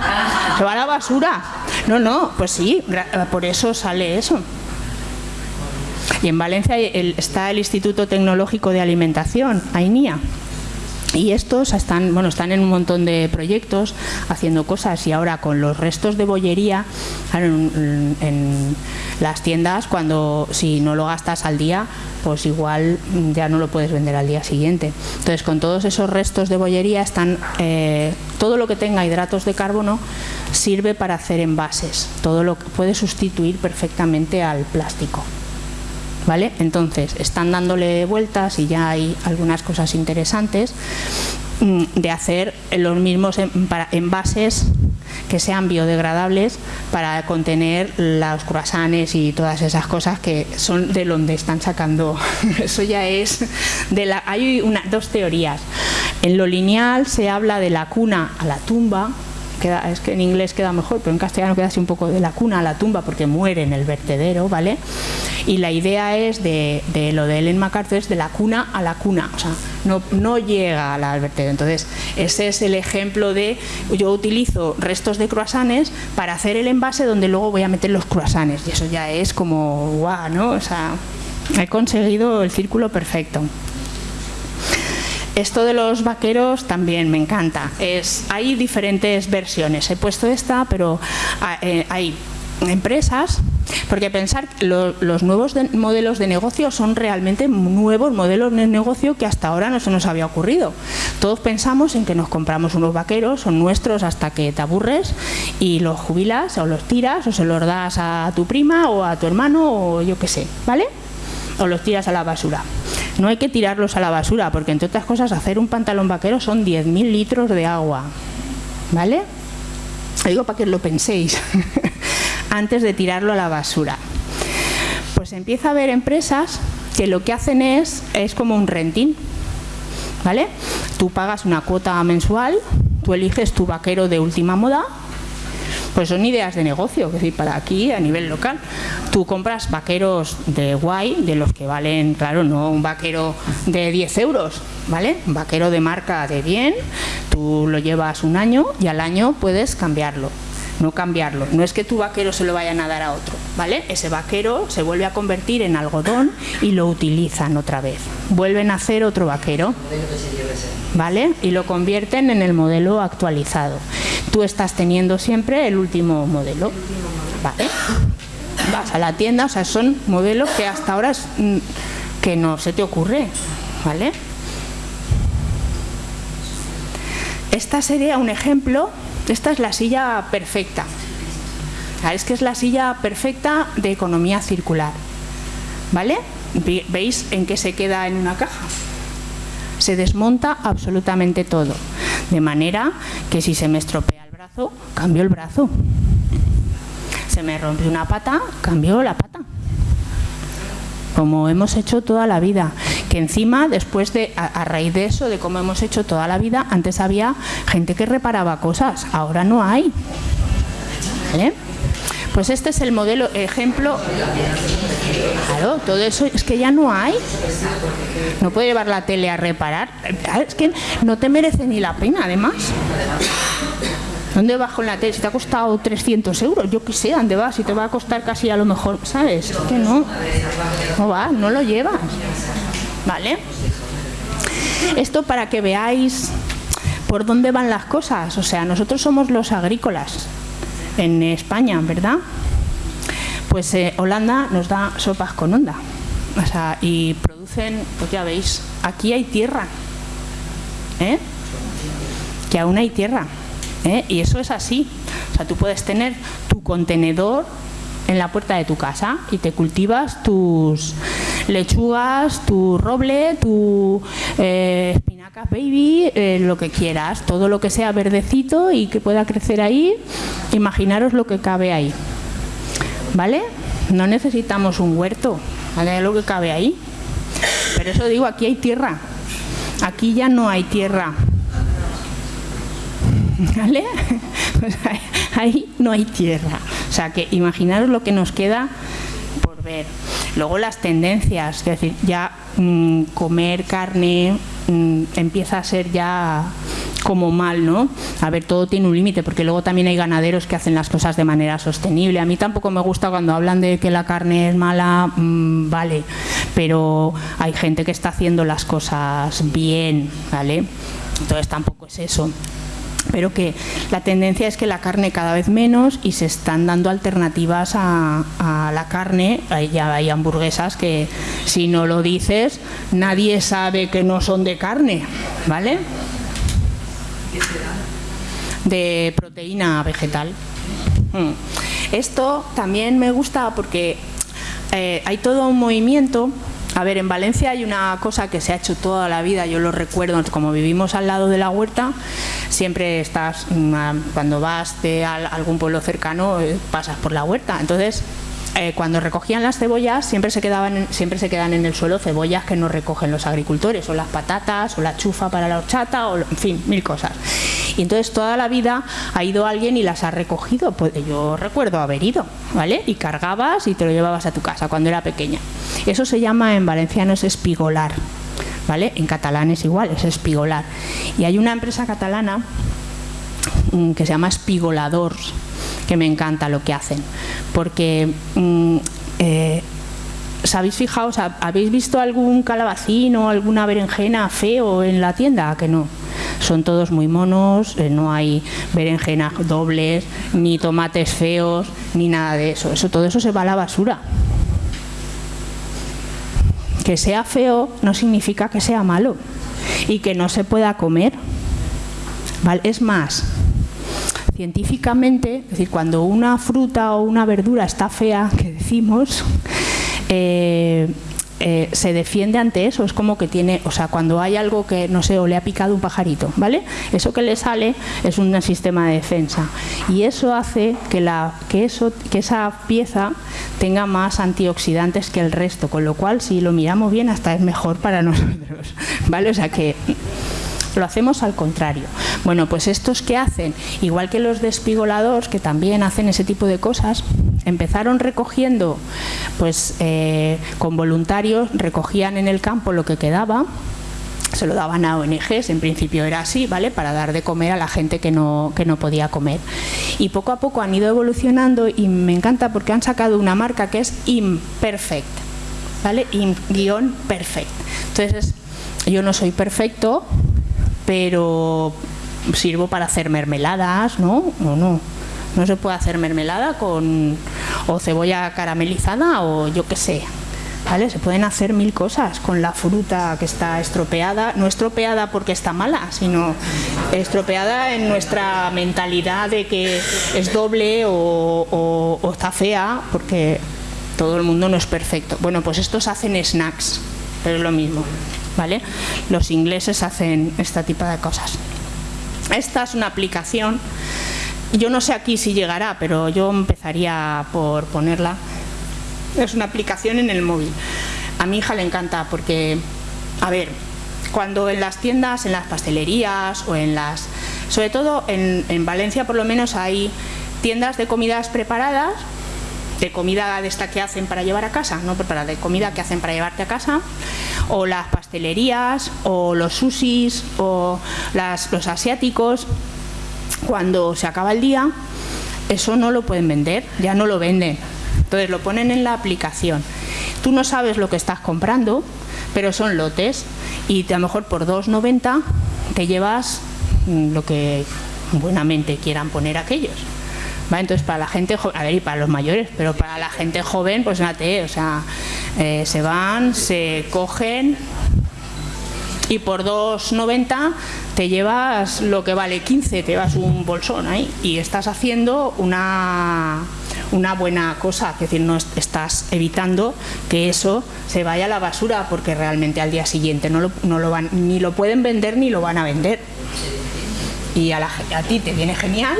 Se va a la basura. No, no, pues sí, por eso sale eso. Y en Valencia está el Instituto Tecnológico de Alimentación, AINIA. Y estos están, bueno, están en un montón de proyectos haciendo cosas y ahora con los restos de bollería en, las tiendas, cuando si no lo gastas al día, pues igual ya no lo puedes vender al día siguiente. Entonces, con todos esos restos de bollería están eh, todo lo que tenga hidratos de carbono sirve para hacer envases. Todo lo que puede sustituir perfectamente al plástico. ¿Vale? Entonces, están dándole vueltas y ya hay algunas cosas interesantes mm, de hacer los mismos envases que sean biodegradables para contener los croissants y todas esas cosas que son de donde están sacando. Eso ya es de la hay una, dos teorías. En lo lineal se habla de la cuna a la tumba, es que en inglés queda mejor, pero en castellano queda así un poco de la cuna a la tumba porque muere en el vertedero, ¿vale? Y la idea es de, lo de Ellen MacArthur es de la cuna a la cuna, o sea, no, no llega al vertedero. Entonces, ese es el ejemplo de yo utilizo restos de croissants para hacer el envase donde luego voy a meter los croissants y eso ya es como guau, ¿no? O sea, he conseguido el círculo perfecto. Esto de los vaqueros también me encanta. Es, hay diferentes versiones. He puesto esta, pero ah, eh, hay empresas, porque pensar los nuevos modelos de negocio son realmente nuevos modelos de negocio que hasta ahora no se nos había ocurrido. Todos pensamos en que nos compramos unos vaqueros, son nuestros hasta que te aburres y los jubilas o los tiras o se los das a tu prima o a tu hermano o yo qué sé, ¿vale? O los tiras a la basura. No hay que tirarlos a la basura porque entre otras cosas hacer un pantalón vaquero son 10.000 litros de agua, ¿vale? Lo digo para que lo penséis. antes de tirarlo a la basura. Pues empieza a haber empresas que lo que hacen es, es como un renting, ¿vale? Tú pagas una cuota mensual, tú eliges tu vaquero de última moda, pues son ideas de negocio, es decir, para aquí a nivel local. Tú compras vaqueros de guay, de los que valen, claro, no un vaquero de 10 euros, ¿vale? Un vaquero de marca de bien, tú lo llevas un año y al año puedes cambiarlo no cambiarlo. No es que tu vaquero se lo vayan a dar a otro, ¿vale? Ese vaquero se vuelve a convertir en algodón y lo utilizan otra vez. Vuelven a hacer otro vaquero, ¿vale? Y lo convierten en el modelo actualizado. Tú estás teniendo siempre el último modelo, ¿vale? Vas a la tienda, o sea, son modelos que hasta ahora mm, que no se te ocurre, ¿vale? Esta sería un ejemplo esta es la silla perfecta. Es que es la silla perfecta de economía circular. ¿Vale? ¿Veis en qué se queda en una caja? Se desmonta absolutamente todo. De manera que si se me estropea el brazo, cambio el brazo. Se me rompe una pata, cambio la pata como hemos hecho toda la vida. Que encima, después de, a, raíz de eso, de cómo hemos hecho toda la vida, antes había gente que reparaba cosas, ahora no hay. Pues este es el modelo, ejemplo. Claro, todo eso es que ya no hay. No puede llevar la tele a reparar. Es que no te merece ni la pena, además. ¿Dónde vas con la tele? Si te ha costado 300 euros, yo qué sé, ¿dónde vas? Si te va a costar casi a lo mejor, ¿sabes? Es que no, no va, no lo llevas. ¿Vale? Esto para que veáis por dónde van las cosas. O sea, nosotros somos los agrícolas en España, ¿verdad? Pues eh, Holanda nos da sopas con onda. O sea, y producen, pues ya veis, aquí hay tierra. ¿Eh? Que aún hay tierra. ¿eh? Y eso es así. O sea, tú puedes tener tu contenedor en la puerta de tu casa y te cultivas tus lechugas, tu roble, tu eh, espinacas baby, eh, lo que quieras, todo lo que sea verdecito y que pueda crecer ahí, imaginaros lo que cabe ahí. ¿Vale? No necesitamos un huerto, ¿vale? Lo que cabe ahí. Pero eso digo, aquí hay tierra. Aquí ya no hay tierra. ¿Vale? Ahí no hay tierra. O sea que imaginaros lo que nos queda por ver. Luego las tendencias, es decir, ya mm, comer carne mm, empieza a ser ya como mal, ¿no? A ver, todo tiene un límite, porque luego también hay ganaderos que hacen las cosas de manera sostenible. A mí tampoco me gusta cuando hablan de que la carne es mala, mm, vale, pero hay gente que está haciendo las cosas bien, ¿vale? Entonces tampoco es eso pero que la tendencia es que la carne cada vez menos y se están dando alternativas a, la carne. Ya hay hamburguesas que si no lo dices nadie sabe que no son de carne, ¿vale? De proteína vegetal. Mm. Esto también me gusta porque eh, hay todo un movimiento a ver, en Valencia hay una cosa que se ha hecho toda la vida, yo lo recuerdo, como vivimos al lado de la huerta, siempre estás, mm, cuando vas de algún pueblo cercano, eh, pasas por la huerta. Entonces, eh, cuando recogían las cebollas siempre se quedaban siempre se quedan en el suelo cebollas que no recogen los agricultores o las patatas o la chufa para la horchata o en fin mil cosas. Y entonces toda la vida ha ido alguien y las ha recogido pues yo recuerdo haber ido vale y cargabas y te lo llevabas a tu casa cuando era pequeña. Eso se llama en valenciano es espigolar vale en catalán es igual es espigolar. Y hay una empresa catalana mm, que se llama Espigoladors que me encanta lo que hacen, porque mm, eh, ¿os habéis habéis visto algún calabacín o alguna berenjena feo en la tienda? Que no. Son todos muy monos, eh, no hay berenjenas dobles, ni tomates feos, ni nada de eso. Eso todo eso se va a la basura. Que sea feo no significa que sea malo y que no se pueda comer. Es más, científicamente, es decir, cuando una fruta o una verdura está fea, que decimos, eh, eh, se defiende ante eso, es como que tiene, o sea, cuando hay algo que, no sé, o le ha picado un pajarito, ¿vale? Eso que le sale es un sistema de defensa y eso hace que, la, que, eso, que esa pieza tenga más antioxidantes que el resto, con lo cual si lo miramos bien hasta es mejor para nosotros, ¿vale? O sea que lo hacemos al contrario. Bueno, pues estos que hacen, igual que los despigoladores, que también hacen ese tipo de cosas, empezaron recogiendo, pues eh, con voluntarios, recogían en el campo lo que quedaba, se lo daban a ONGs, en principio era así, ¿vale? Para dar de comer a la gente que no, que no podía comer. Y poco a poco han ido evolucionando y me encanta porque han sacado una marca que es Imperfect, ¿vale? Im-perfect. Entonces, yo no soy perfecto, pero sirvo para hacer mermeladas, ¿no? O no. No se puede hacer mermelada con o cebolla caramelizada o yo qué sé. ¿Vale? Se pueden hacer mil cosas con la fruta que está estropeada, no estropeada porque está mala, sino estropeada en nuestra mentalidad de que es doble o, o está fea, porque todo el mundo no es perfecto. Bueno, pues estos hacen snacks, pero es lo mismo. ¿Vale? Los ingleses hacen este tipo de cosas. Esta es una aplicación, yo no sé aquí si llegará, pero yo empezaría por ponerla. Es una aplicación en el móvil. A mi hija le encanta porque, a ver, cuando en las tiendas, en las pastelerías o en las... Sobre todo en, en Valencia por lo menos hay tiendas de comidas preparadas de comida de esta que hacen para llevar a casa, no preparada, de comida que hacen para llevarte a casa, o las pastelerías, o los sushis, o los asiáticos, cuando se acaba el día, eso no lo pueden vender, ya no lo venden. Entonces lo ponen en la aplicación. Tú no sabes lo que estás comprando, pero son lotes y a lo mejor por 2,90 te llevas mm, lo que buenamente quieran poner aquellos. Entonces, para la gente a ver, y para los mayores, pero para la gente joven, pues nate, o sea, eh, se van, se cogen y por 2,90 te llevas lo que vale 15, te llevas un bolsón ahí y estás haciendo una, una buena cosa, es decir, no estás evitando que eso se vaya a la basura porque realmente al día siguiente no lo, no lo van, ni lo pueden vender ni lo van a vender. Y a, a ti te viene genial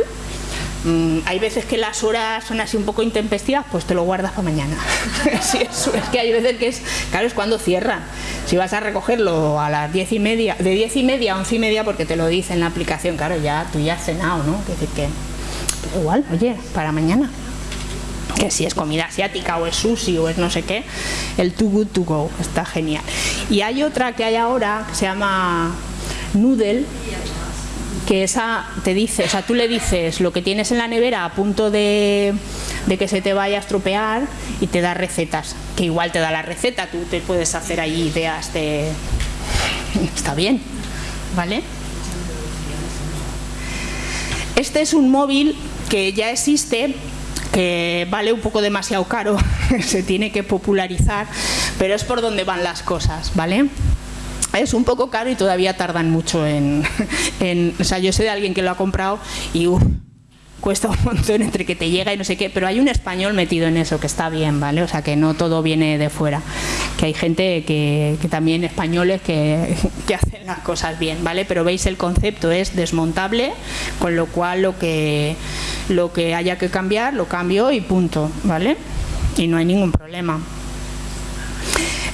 Mm, hay veces que las horas son así un poco intempestivas, pues te lo guardas para mañana. es que hay veces que es, claro, es cuando cierran. Si vas a recogerlo a las diez y media, de diez y media a once y media, porque te lo dice en la aplicación, claro, ya tú ya has cenado, ¿no? Que decir que, igual, oye, para mañana. Que si es comida asiática o es sushi o es no sé qué, el too good to go, está genial. Y hay otra que hay ahora que se llama Noodle, que esa te dice, o sea, tú le dices lo que tienes en la nevera a punto de, que se te vaya a estropear y te da recetas, que igual te da la receta, tú te puedes hacer ahí ideas de... Está bien, ¿vale? Este es un móvil que ya existe, que vale un poco demasiado caro, se tiene que popularizar, pero es por donde van las cosas, ¿vale? Es un poco caro y todavía tardan mucho en, o sea, yo sé de alguien que lo ha comprado y cuesta un montón entre que te llega y no sé qué, pero hay un español metido en eso que está bien, ¿vale? O sea, que no todo viene de fuera, que hay gente que, también españoles que, que, hacen las cosas bien, ¿vale? Pero veis el concepto es desmontable, con lo cual lo que lo que haya que cambiar lo cambio y punto, ¿vale? Y no hay ningún problema.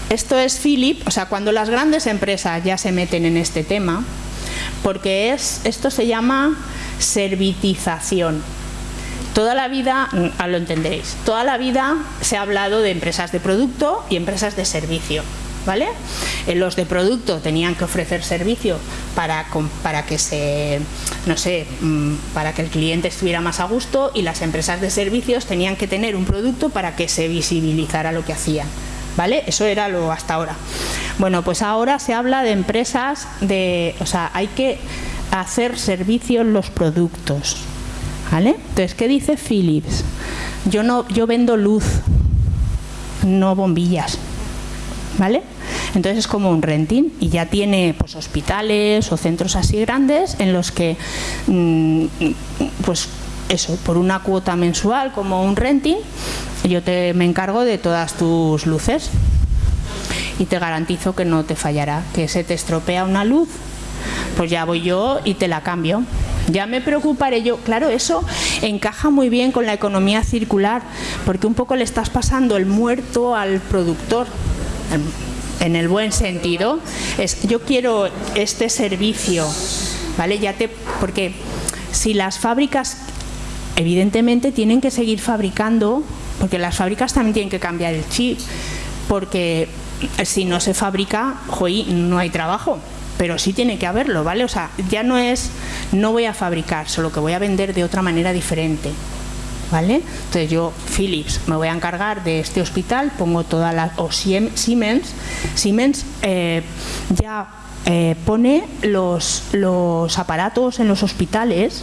Esto es Philip, o sea, cuando las grandes empresas ya se meten en este tema, porque es, esto se llama servitización. Toda la vida, mm, lo entenderéis, toda la vida se ha hablado de empresas de producto y empresas de servicio. ¿Vale? En los de producto tenían que ofrecer servicio para, para que se, no sé, mm, para que el cliente estuviera más a gusto y las empresas de servicios tenían que tener un producto para que se visibilizara lo que hacían. ¿Vale? Eso era lo hasta ahora. Bueno, pues ahora se habla de empresas de, o sea, hay que hacer servicios los productos, ¿vale? Entonces, ¿qué dice Philips? Yo no, yo vendo luz, no bombillas, ¿vale? Entonces es como un renting y ya tiene pues hospitales o centros así grandes en los que mm, pues eso, por una cuota mensual como un renting, yo te, me encargo de todas tus luces y te garantizo que no te fallará, que se te estropea una luz, pues ya voy yo y te la cambio. Ya me preocuparé yo. Claro, eso encaja muy bien con la economía circular, porque un poco le estás pasando el muerto al productor en el buen sentido, es yo quiero este servicio, ¿vale? Ya te porque si las fábricas evidentemente tienen que seguir fabricando, porque las fábricas también tienen que cambiar el chip, porque si no se fabrica, hoy no hay trabajo, pero sí tiene que haberlo, ¿vale? O sea, ya no es no voy a fabricar, solo que voy a vender de otra manera diferente. ¿vale? Entonces yo, Philips, me voy a encargar de este hospital, pongo toda la... o Siemens, Siemens eh, ya eh, pone los, los aparatos en los hospitales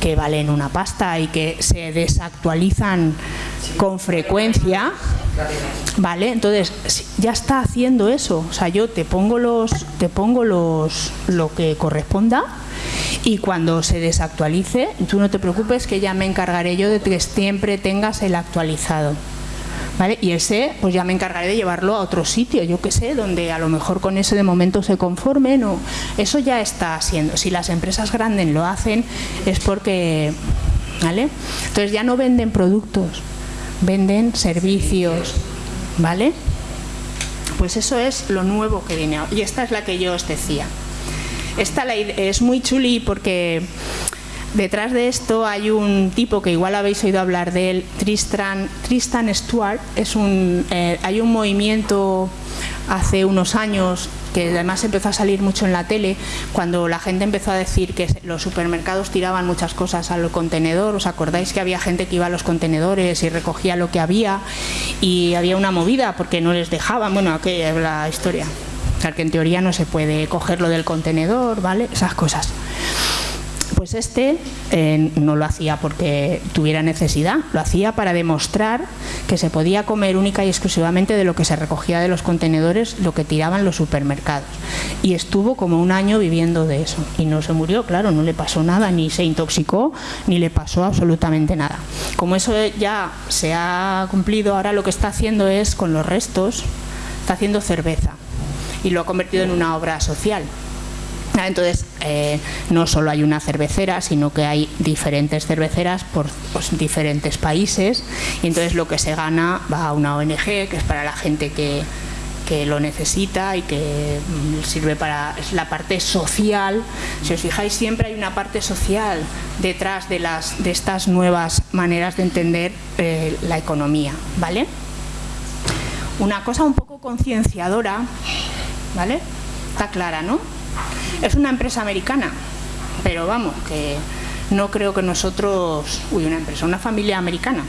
que valen una pasta y que se desactualizan con frecuencia, ¿vale? Entonces ya está haciendo eso, o sea, yo te pongo los, te pongo los, lo que corresponda y cuando se desactualice, tú no te preocupes que ya me encargaré yo de que siempre tengas el actualizado. ¿Vale? Y ese, pues ya me encargaré de llevarlo a otro sitio, yo que sé, donde a lo mejor con ese de momento se conformen o eso ya está haciendo. Si las empresas grandes lo hacen es porque, ¿vale? Entonces ya no venden productos, venden servicios, ¿vale? Pues eso es lo nuevo que viene. Y esta es la que yo os decía. Esta es muy chuli porque detrás de esto hay un tipo que igual habéis oído hablar de él, Tristan, Tristan Stewart. Es un, eh, hay un movimiento hace unos años que además empezó a salir mucho en la tele, cuando la gente empezó a decir que los supermercados tiraban muchas cosas al contenedor, ¿os acordáis que había gente que iba a los contenedores y recogía lo que había y había una movida porque no les dejaban, bueno, aquella es la historia. O sea, que en teoría no se puede cogerlo del contenedor, ¿vale? Esas cosas. Pues este eh, no lo hacía porque tuviera necesidad, lo hacía para demostrar que se podía comer única y exclusivamente de lo que se recogía de los contenedores, lo que tiraban los supermercados. Y estuvo como un año viviendo de eso. Y no se murió, claro, no le pasó nada, ni se intoxicó, ni le pasó absolutamente nada. Como eso ya se ha cumplido, ahora lo que está haciendo es, con los restos, está haciendo cerveza y lo ha convertido en una obra social. Ah, entonces, eh, no solo hay una cervecera, sino que hay diferentes cerveceras por pues, diferentes países y entonces lo que se gana va a una ONG, que es para la gente que, que lo necesita y que mm, sirve para la parte social. Si os fijáis, siempre hay una parte social detrás de, las, de estas nuevas maneras de entender eh, la economía. ¿vale? Una cosa un poco concienciadora ¿vale? Está clara, ¿no? Es una empresa americana, pero vamos, que no creo que nosotros, uy, una empresa, una familia americana,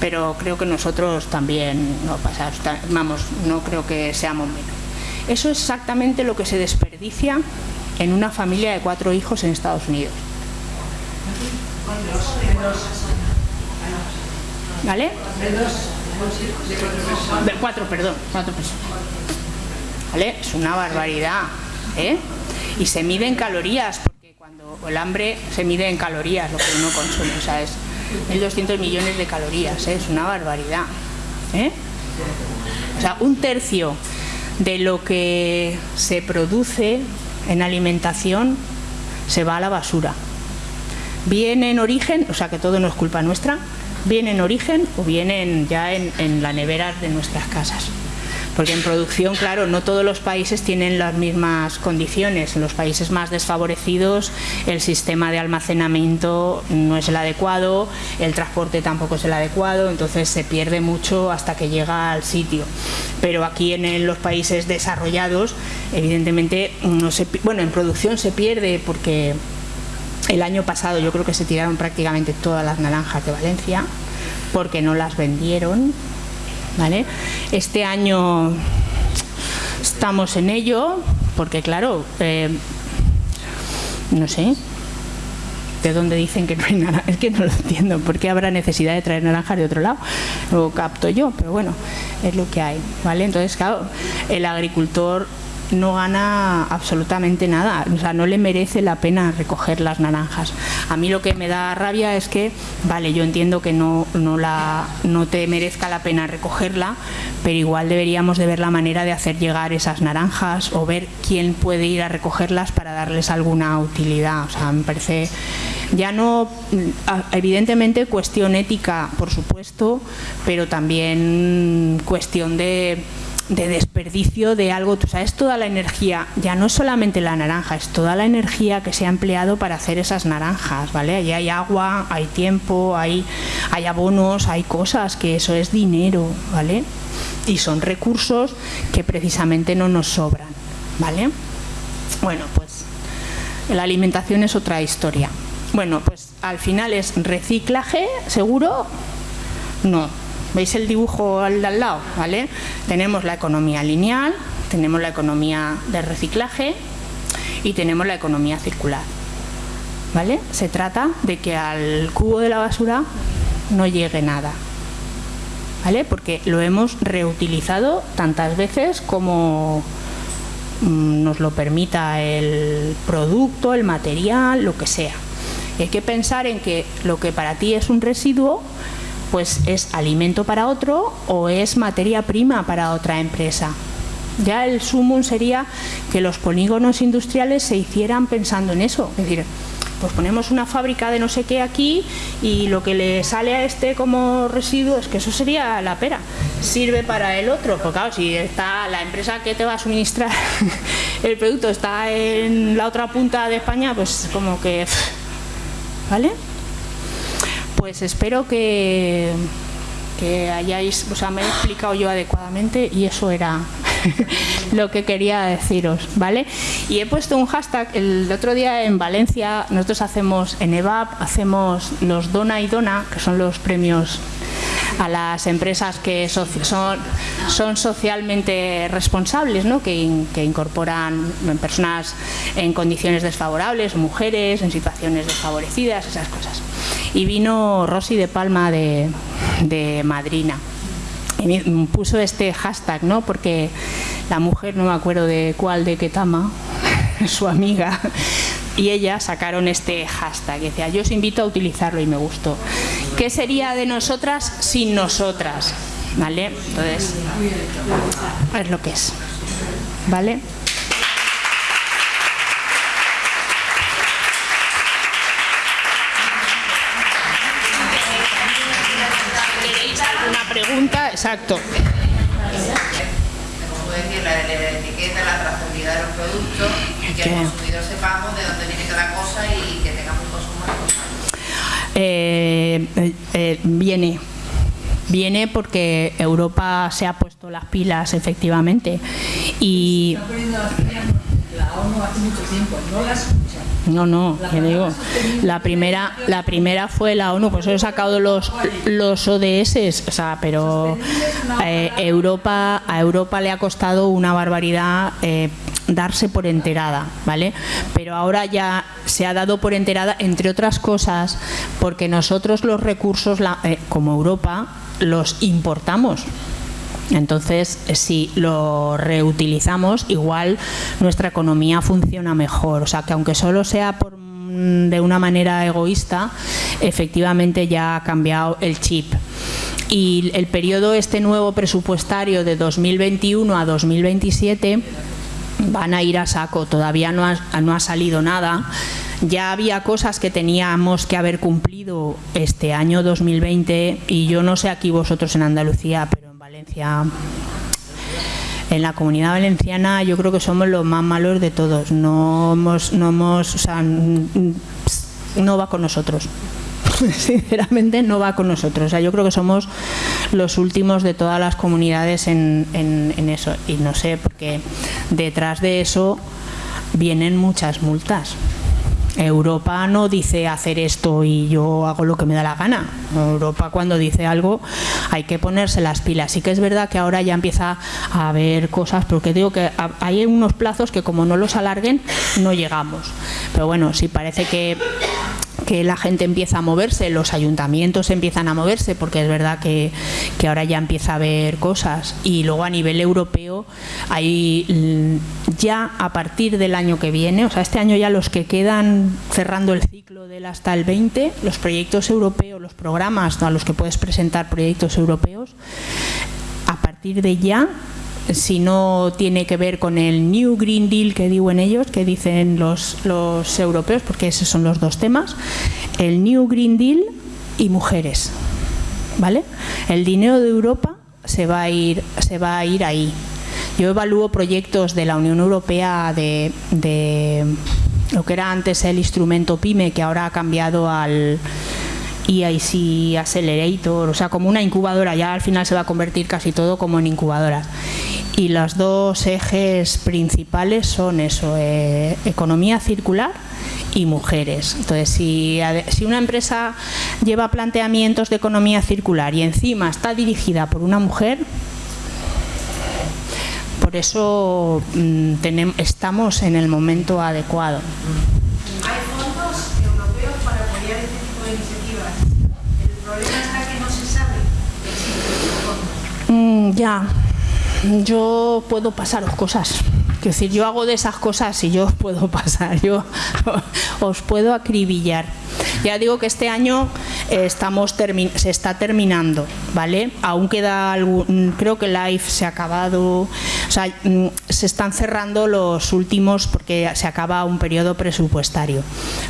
pero creo que nosotros también, no pasa, vamos, no creo que seamos menos. Eso es exactamente lo que se desperdicia en una familia de cuatro hijos en Estados Unidos. ¿Vale? De cuatro, perdón, cuatro personas. Es una barbaridad, ¿eh? Y se mide en calorías, porque cuando el hambre se mide en calorías lo que uno consume, o sea, es 1.200 millones de calorías, ¿eh? es una barbaridad, ¿eh? O sea, un tercio de lo que se produce en alimentación se va a la basura. Viene en origen, o sea que todo no es culpa nuestra, viene en origen o vienen ya en, en la nevera de nuestras casas porque en producción, claro, no todos los países tienen las mismas condiciones. En los países más desfavorecidos el sistema de almacenamiento no es el adecuado, el transporte tampoco es el adecuado, entonces se pierde mucho hasta que llega al sitio. Pero aquí en los países desarrollados, evidentemente, no se, bueno, en producción se pierde porque el año pasado yo creo que se tiraron prácticamente todas las naranjas de Valencia porque no las vendieron ¿vale? Este año estamos en ello, porque claro, eh, no sé, de dónde dicen que no hay naranja, es que no lo entiendo, ¿por qué habrá necesidad de traer naranjas de otro lado? Lo capto yo, pero bueno, es lo que hay, ¿vale? Entonces, claro, el agricultor no gana absolutamente nada, o sea, no le merece la pena recoger las naranjas. A mí lo que me da rabia es que, vale, yo entiendo que no, no, la, no te merezca la pena recogerla, pero igual deberíamos de ver la manera de hacer llegar esas naranjas o ver quién puede ir a recogerlas para darles alguna utilidad. O sea, me parece ya no, evidentemente cuestión ética, por supuesto, pero también cuestión de de desperdicio de algo, o sea, es toda la energía, ya no es solamente la naranja, es toda la energía que se ha empleado para hacer esas naranjas, ¿vale? Allí hay agua, hay tiempo, hay, hay abonos, hay cosas, que eso es dinero, ¿vale? Y son recursos que precisamente no nos sobran, ¿vale? Bueno, pues la alimentación es otra historia. Bueno, pues al final es reciclaje, seguro, no, ¿Veis el dibujo al de al lado? ¿Vale? Tenemos la economía lineal, tenemos la economía de reciclaje y tenemos la economía circular. ¿Vale? Se trata de que al cubo de la basura no llegue nada. ¿Vale? Porque lo hemos reutilizado tantas veces como mm, nos lo permita el producto, el material, lo que sea. hay que pensar en que lo que para ti es un residuo pues es alimento para otro o es materia prima para otra empresa. Ya el sumum sería que los polígonos industriales se hicieran pensando en eso, es decir, pues ponemos una fábrica de no sé qué aquí y lo que le sale a este como residuo es que eso sería la pera, sirve para el otro, porque claro, si está la empresa que te va a suministrar el producto está en la otra punta de España, pues como que, ¿vale? Pues espero que, que hayáis, o sea, me he explicado yo adecuadamente y eso era lo que quería deciros, ¿vale? Y he puesto un hashtag, el otro día en Valencia, nosotros hacemos, en EVAP, hacemos los Dona y Dona, que son los premios a las empresas que son, son socialmente responsables, ¿no? que, que incorporan personas en condiciones desfavorables, mujeres en situaciones desfavorecidas, esas cosas y vino Rosy de Palma de, Madrina y me puso este hashtag, ¿no? Porque la mujer, no me acuerdo de cuál, de Ketama, su amiga, y ella sacaron este hashtag. Y decía, yo os invito a utilizarlo y me gustó. ¿Qué sería de nosotras sin nosotras? ¿Vale? Entonces, es lo que es. ¿Vale? Pregunta, exacto. Como decir, la, la etiqueta, la trazabilidad de los productos y que el consumidor sepamos de dónde viene cada cosa y que tengamos un consumo eh, eh, viene viene porque Europa se ha puesto las pilas efectivamente. Y la ONU hace mucho tiempo no las no, no, que digo, la primera, la primera fue la ONU, pues he sacado los, los ODS, o sea, pero eh, Europa, a Europa le ha costado una barbaridad eh, darse por enterada, ¿vale? Pero ahora ya se ha dado por enterada, entre otras cosas, porque nosotros los recursos, eh, como Europa, los importamos. Entonces, si lo reutilizamos, igual nuestra economía funciona mejor. O sea, que aunque solo sea por, mm, de una manera egoísta, efectivamente ya ha cambiado el chip. Y el periodo este nuevo presupuestario de 2021 a 2027 van a ir a saco, todavía no ha, no ha salido nada. Ya había cosas que teníamos que haber cumplido este año 2020 y yo no sé aquí vosotros en Andalucía, En la comunidad valenciana yo creo que somos los más malos de todos. No hemos, no hemos, o sea, no va con nosotros. Sinceramente no va con nosotros. O sea, yo creo que somos los últimos de todas las comunidades en, en eso. Y no sé, porque detrás de eso vienen muchas multas Europa no dice hacer esto y yo hago lo que me da la gana. Europa cuando dice algo hay que ponerse las pilas. Sí que es verdad que ahora ya empieza a haber cosas, porque digo que hay unos plazos que como no los alarguen no llegamos. Pero bueno, sí parece que que la gente empieza a moverse, los ayuntamientos empiezan a moverse, porque es verdad que, ahora ya empieza a haber cosas. Y luego a nivel europeo, hay mm, ya a partir del año que viene, o sea, este año ya los que quedan cerrando el ciclo del hasta el 20, los proyectos europeos, los programas a los que puedes presentar proyectos europeos, a partir de ya si no tiene que ver con el New Green Deal que en ellos, que dicen los, los europeos, porque esos son los dos temas, el New Green Deal y mujeres. ¿Vale? El dinero de Europa se va a ir, se va a ir ahí. Yo evalúo proyectos de la Unión Europea de, de lo que era antes el instrumento PYME, que ahora ha cambiado al EIC Accelerator, o sea, como una incubadora, ya al final se va a convertir casi todo como en incubadora. Y los dos ejes principales son eso, eh, economía circular y mujeres. Entonces, si, si una empresa lleva planteamientos de economía circular y encima está dirigida por una mujer, por eso mm, tenemos, estamos en el momento adecuado. Hay fondos europeos para apoyar este tipo de iniciativas. El problema está que no se sabe que mm, ya yo puedo pasaros cosas. Es decir, yo hago de esas cosas y yo os puedo pasar, yo os puedo acribillar. Ya digo que este año eh, estamos se está terminando, ¿vale? Aún queda algún, creo que Life se ha acabado, o sea, mm, se están cerrando los últimos porque se acaba un periodo presupuestario.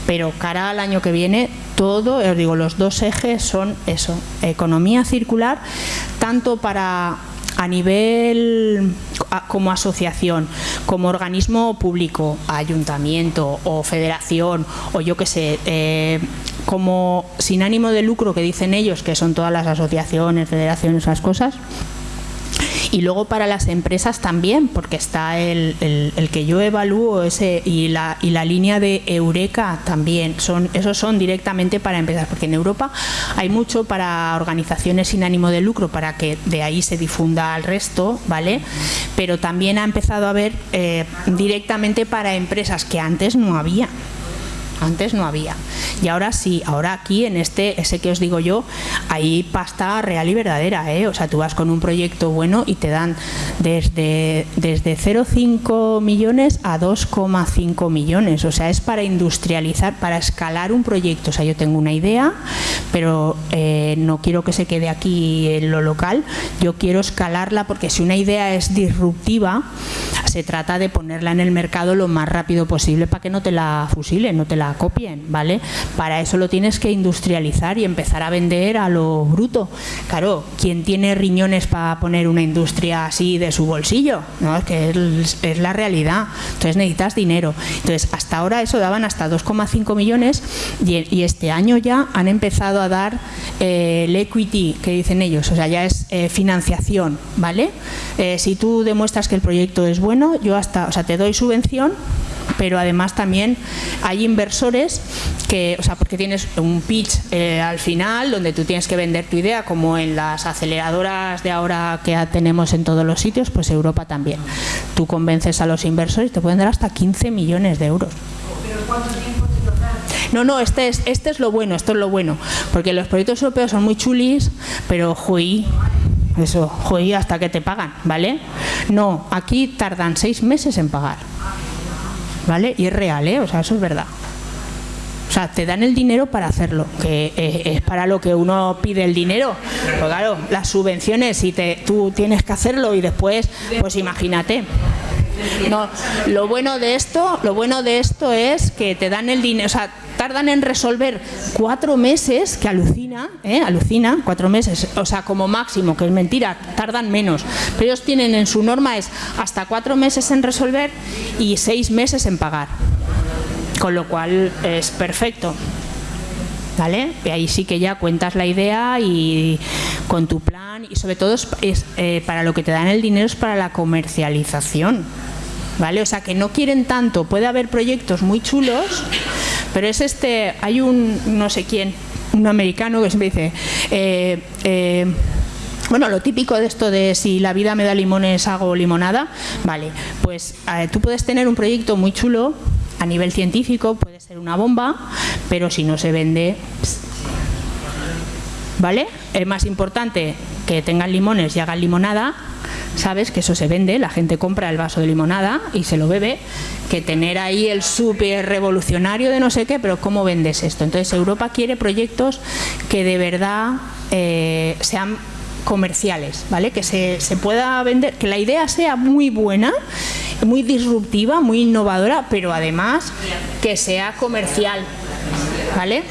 Pero cara al año que viene, todo, os digo, los dos ejes son eso, economía circular, tanto para a nivel como asociación, como organismo público, ayuntamiento o federación o yo que sé, eh, como sin ánimo de lucro que dicen ellos, que son todas las asociaciones, federaciones, esas cosas, y luego para las empresas también, porque está el, que yo evalúo ese y la, y la línea de Eureka también. Son, esos son directamente para empresas, porque en Europa hay mucho para organizaciones sin ánimo de lucro, para que de ahí se difunda al resto, ¿vale? Pero también ha empezado a haber eh, directamente para empresas que antes no había. Antes no había. Y ahora sí, ahora aquí en este, ese que os digo yo, hay pasta real y verdadera, ¿eh? O sea, tú vas con un proyecto bueno y te dan desde, desde 0,5 millones a 2,5 millones. O sea, es para industrializar, para escalar un proyecto. O sea, yo tengo una idea, pero eh, no quiero que se quede aquí en lo local. Yo quiero escalarla porque si una idea es disruptiva, se trata de ponerla en el mercado lo más rápido posible para que no te la fusilen, no te la copien, ¿vale? Para eso lo tienes que industrializar y empezar a vender a lo bruto. Claro, ¿quién tiene riñones para poner una industria así de su bolsillo? ¿No? Es que es, la realidad. Entonces necesitas dinero. Entonces, hasta ahora eso daban hasta 2,5 millones y, este año ya han empezado a dar eh, el equity, que dicen ellos, o sea, ya es eh, financiación, ¿vale? Eh, si tú demuestras que el proyecto es bueno, yo hasta, o sea, te doy subvención pero además también hay inversores que, o sea, porque tienes un pitch eh, al final donde tú tienes que vender tu idea, como en las aceleradoras de ahora que tenemos en todos los sitios, pues Europa también. Tú convences a los inversores y te pueden dar hasta 15 millones de euros. ¿Pero cuánto tiempo te No, no, este es, este es lo bueno, esto es lo bueno, porque los proyectos europeos son muy chulis, pero juí, eso, juí hasta que te pagan, ¿vale? No, aquí tardan seis meses en pagar. ¿vale? Y es real, ¿eh? O sea, eso es verdad. O sea, te dan el dinero para hacerlo, que eh, es para lo que uno pide el dinero. Pero claro, las subvenciones, si te, tú tienes que hacerlo y después, pues imagínate. No, lo bueno de esto, lo bueno de esto es que te dan el dinero, o sea, tardan en resolver cuatro meses, que alucina, ¿eh? alucina, cuatro meses, o sea, como máximo, que es mentira, tardan menos. Pero ellos tienen en su norma es hasta cuatro meses en resolver y seis meses en pagar. Con lo cual es perfecto. ¿Vale? Y ahí sí que ya cuentas la idea y con tu plan y sobre todo es, eh, para lo que te dan el dinero es para la comercialización. ¿Vale? O sea que no quieren tanto, puede haber proyectos muy chulos, pero es este, hay un no sé quién, un americano que siempre dice, eh, eh, bueno, lo típico de esto de si la vida me da limones hago limonada, vale, pues eh, tú puedes tener un proyecto muy chulo a nivel científico, puede ser una bomba, pero si no se vende, ¿vale? Es más importante que tengan limones y hagan limonada, sabes que eso se vende, la gente compra el vaso de limonada y se lo bebe, que tener ahí el súper revolucionario de no sé qué, pero ¿cómo vendes esto? Entonces Europa quiere proyectos que de verdad eh, sean comerciales, ¿vale? Que se, se pueda vender, que la idea sea muy buena, muy disruptiva, muy innovadora, pero además que sea comercial, ¿vale?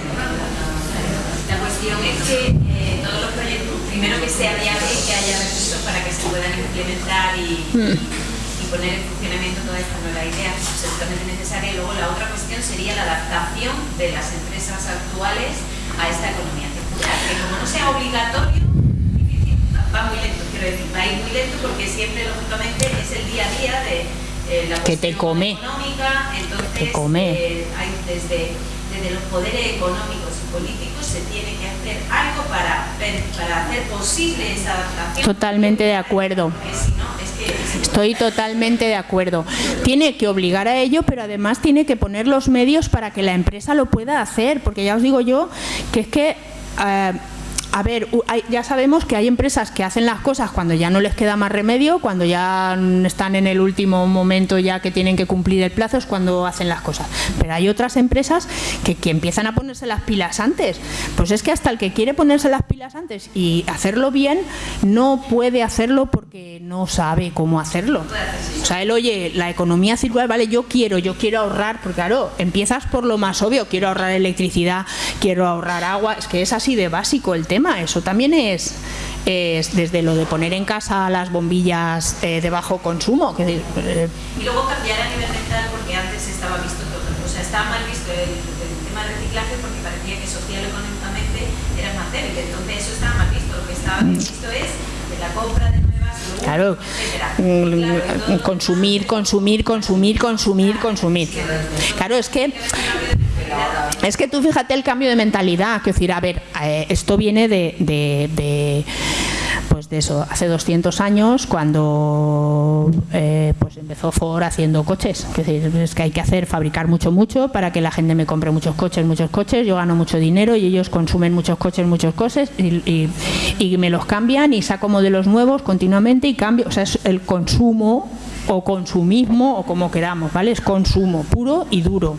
La cuestión es que eh, todos los proyectos, primero que sea viable y que haya recursos para que se puedan implementar y, y poner en funcionamiento toda esta nueva idea, absolutamente necesaria. Y luego la otra cuestión sería la adaptación de las empresas actuales a esta economía circular, que como no sea obligatorio, va muy lento, quiero decir, va a ir muy lento porque siempre, lógicamente, es el día a día de eh, la Que te come. económica, entonces Te come. eh, hay desde, desde los poderes económicos y políticos se tiene que hacer algo para, para hacer posible esa adaptación. Totalmente de acuerdo. Porque si no, es que es Estoy totalmente de acuerdo. Tiene que obligar a ello, pero además tiene que poner los medios para que la empresa lo pueda hacer, porque ya os digo yo que es que... eh, a ver, ya sabemos que hay empresas que hacen las cosas cuando ya no les queda más remedio, cuando ya están en el último momento ya que tienen que cumplir el plazo, es cuando hacen las cosas. Pero hay otras empresas que, que empiezan a ponerse las pilas antes. Pues es que hasta el que quiere ponerse las pilas antes y hacerlo bien, no puede hacerlo porque no sabe cómo hacerlo. O sea, él oye, la economía circular, vale, yo quiero, yo quiero ahorrar, porque claro, empiezas por lo más obvio, quiero ahorrar electricidad, quiero ahorrar agua, es que es así de básico el tema, eso también es, es desde lo de poner en casa las bombillas eh, de bajo consumo, eh, Y luego cambiar a nivel mental porque antes estaba visto todo, o sea, estaba mal visto el, tema del reciclaje porque parecía que social económicamente era más débil, entonces eso estaba mal visto, lo que estaba bien visto es de la compra de. Claro, mm, consumir, consumir, consumir, consumir, consumir. Claro, es que es que tú fíjate el cambio de mentalidad, que decir, a ver, eh, esto viene de, pues de eso, hace 200 años cuando eh, pues empezó Ford haciendo coches, decir, es que hay que hacer fabricar mucho mucho para que la gente me compre muchos coches, muchos coches, yo gano mucho dinero y ellos consumen muchos coches, muchos coches y, y- y me los cambian y saco modelos nuevos continuamente y cambio, o sea, es el consumo o consumismo o como queramos, ¿vale? Es consumo puro y duro,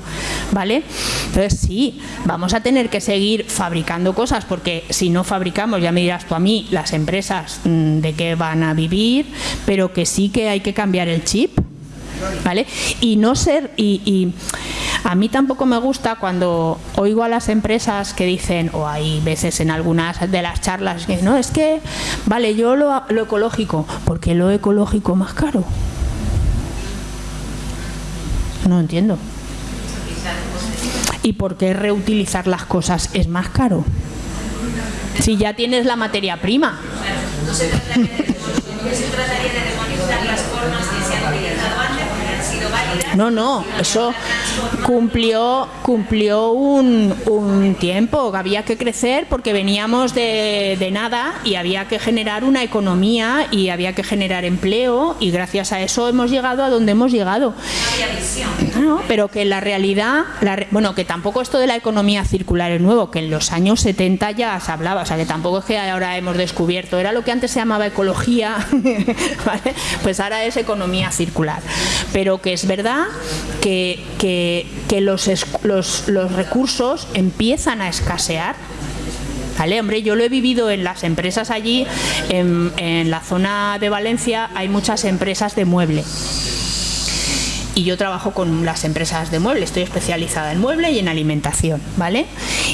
¿vale? Entonces sí, vamos a tener que seguir fabricando cosas porque si no fabricamos, ya me dirás tú a mí, las empresas mm, de qué van a vivir, pero que sí que hay que cambiar el chip, ¿vale? Y no ser y, y a mí tampoco me gusta cuando oigo a las empresas que dicen, o hay veces en algunas de las charlas que no, es que, vale, yo lo, lo ecológico, porque lo ecológico más caro. No entiendo. ¿Y por qué reutilizar las cosas es más caro? Si ya tienes la materia prima. no se trataría de, no se trataría de demonizar las formas que se han utilizado antes porque han sido válidas. No, no, eso cumplió, cumplió un, tiempo, había que crecer porque veníamos de, nada y había que generar una economía y había que generar empleo y gracias a eso hemos llegado a donde hemos llegado. No, pero que la realidad, la bueno, que tampoco esto de la economía circular es nuevo, que en los años 70 ya se hablaba, o sea, que tampoco es que ahora hemos descubierto, era lo que antes se llamaba ecología, ¿vale? pues ahora es economía circular. Pero que es verdad que, que- los, los recursos empiezan a escasear Vale, hombre, yo lo he vivido en las empresas allí, en, en la zona de Valencia hay muchas empresas de mueble. Y yo trabajo con las empresas de mueble, estoy especializada en mueble y en alimentación, ¿vale?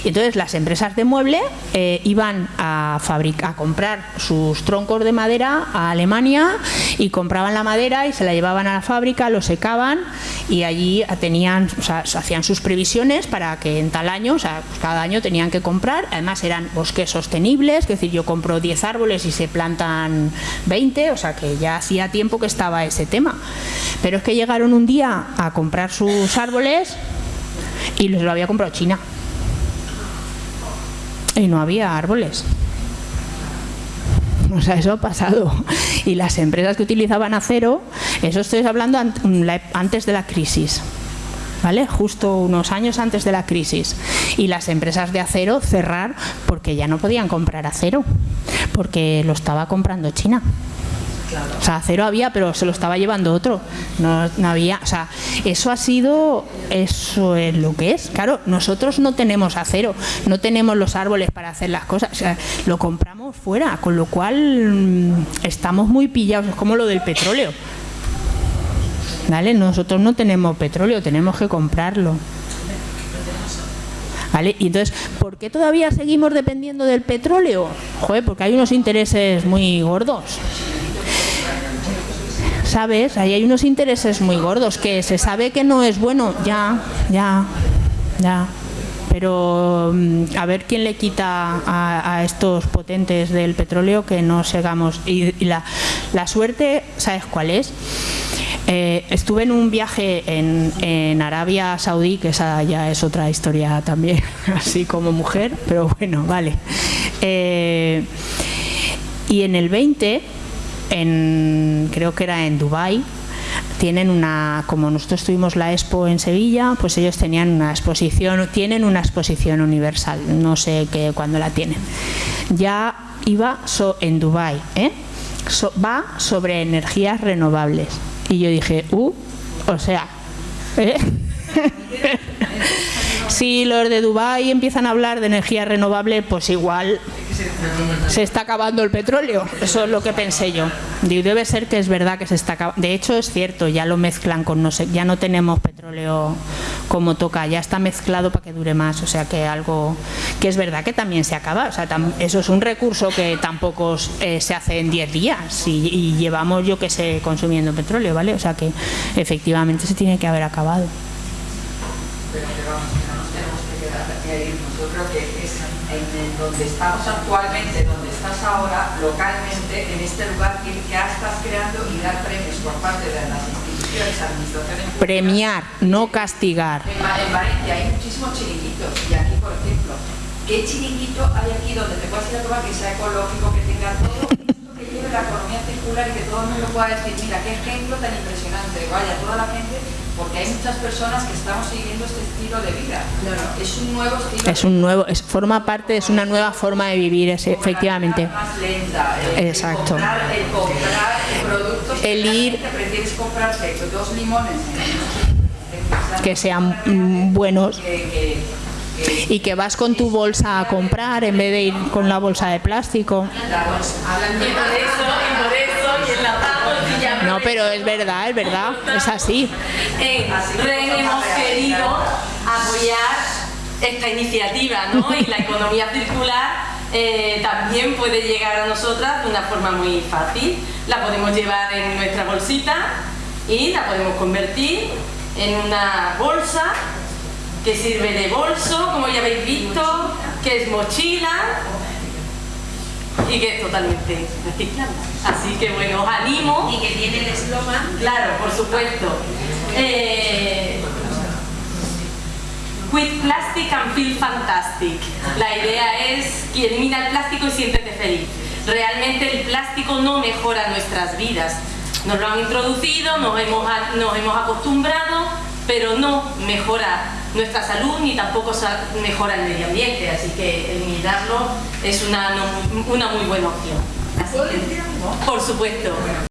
Y entonces las empresas de mueble eh, iban a, a comprar sus troncos de madera a Alemania y compraban la madera y se la llevaban a la fábrica, lo secaban y allí tenían, o sea, hacían sus previsiones para que en tal año, o sea, pues cada año tenían que comprar, además eran bosques sostenibles, es decir, yo compro 10 árboles y se plantan 20, o sea que ya hacía tiempo que estaba ese tema. Pero es que llegaron un día a comprar sus árboles Y se lo había comprado China. Y no había árboles. O sea, eso ha pasado. Y las empresas que utilizaban acero, eso estoy hablando antes de la crisis. ¿Vale? Justo unos años antes de la crisis. Y las empresas de acero cerrar porque ya no podían comprar acero, porque lo estaba comprando China. O sea, acero había, pero se lo estaba llevando otro. No, no, había, o sea, eso ha sido, eso es lo que es. Claro, nosotros no tenemos acero, no tenemos los árboles para hacer las cosas, o sea, lo compramos fuera, con lo cual mm, estamos muy pillados, es como lo del petróleo. ¿Vale? Nosotros no tenemos petróleo, tenemos que comprarlo. ¿Vale? Y entonces, ¿por qué todavía seguimos dependiendo del petróleo? Joder, porque hay unos intereses muy gordos. ¿Sabes? Ahí hay unos intereses muy gordos, que se sabe que no es bueno, ya, ya, ya. Pero mm, a ver quién le quita a, estos potentes del petróleo que no sigamos. Y, la, la, suerte, ¿sabes cuál es? Eh, estuve en un viaje en, en, Arabia Saudí, que esa ya es otra historia también, así como mujer, pero bueno, vale. Eh, y en el 20 en, creo que era en Dubai tienen una, como nosotros tuvimos la Expo en Sevilla, pues ellos tenían una exposición, tienen una exposición universal, no sé qué, cuándo la tienen. Ya iba en Dubai, ¿eh? va sobre energías renovables. Y yo dije, uh, o sea, ¿eh? si los de Dubai empiezan a hablar de energía renovable, pues igual se está acabando el petróleo. Eso es lo que pensé yo. Debe ser que es verdad que se está acabando. De hecho, es cierto, ya lo mezclan con no sé, ya no tenemos petróleo como toca, ya está mezclado para que dure más. O sea que algo que es verdad que también se acaba. O sea, eso es un recurso que tampoco eh, se hace en 10 días y, llevamos, yo que sé, consumiendo petróleo, ¿vale? O sea que efectivamente se tiene que haber acabado. Pero no nos tenemos que quedar creo que en donde estamos actualmente, donde estás ahora, localmente, en este lugar que ya estás creando y dar premios por parte de las instituciones, administraciones Premiar, no castigar. En, en Valencia hay muchísimos chiringuitos y aquí, por ejemplo, ¿qué chiringuito hay aquí donde te puedas ir a tomar que sea ecológico, que tenga todo esto que lleve la economía circular y que todo el mundo pueda decir, mira, qué ejemplo tan impresionante, vaya, toda la gente porque hay muchas personas que estamos siguiendo este estilo de vida. Es un nuevo estilo. Es un nuevo, es, forma parte, es una nueva forma de vivir, es, efectivamente. Más lenta, el, Exacto. El comprar, el comprar productos el que ir, prefieres comprarte dos limones que sean buenos. Y que vas con tu bolsa a comprar en vez de ir con la bolsa de plástico. No, pero es verdad, es verdad, es así. REN hemos querido apoyar esta iniciativa, ¿no? Y la economía circular eh, también puede llegar a nosotras de una forma muy fácil. La podemos llevar en nuestra bolsita y la podemos convertir en una bolsa que sirve de bolso, como ya habéis visto, que es mochila y que es totalmente reciclable. Así que bueno, os animo. Y que tiene el eslogan. Claro, por supuesto. Eh, Quit plastic and feel fantastic. La idea es que elimina el plástico y siéntete feliz. Realmente el plástico no mejora nuestras vidas. Nos lo han introducido, nos hemos, nos hemos acostumbrado, pero no mejora nuestra salud ni tampoco mejora el medio ambiente, así que eliminarlo es una, una muy buena opción. Así que, por supuesto.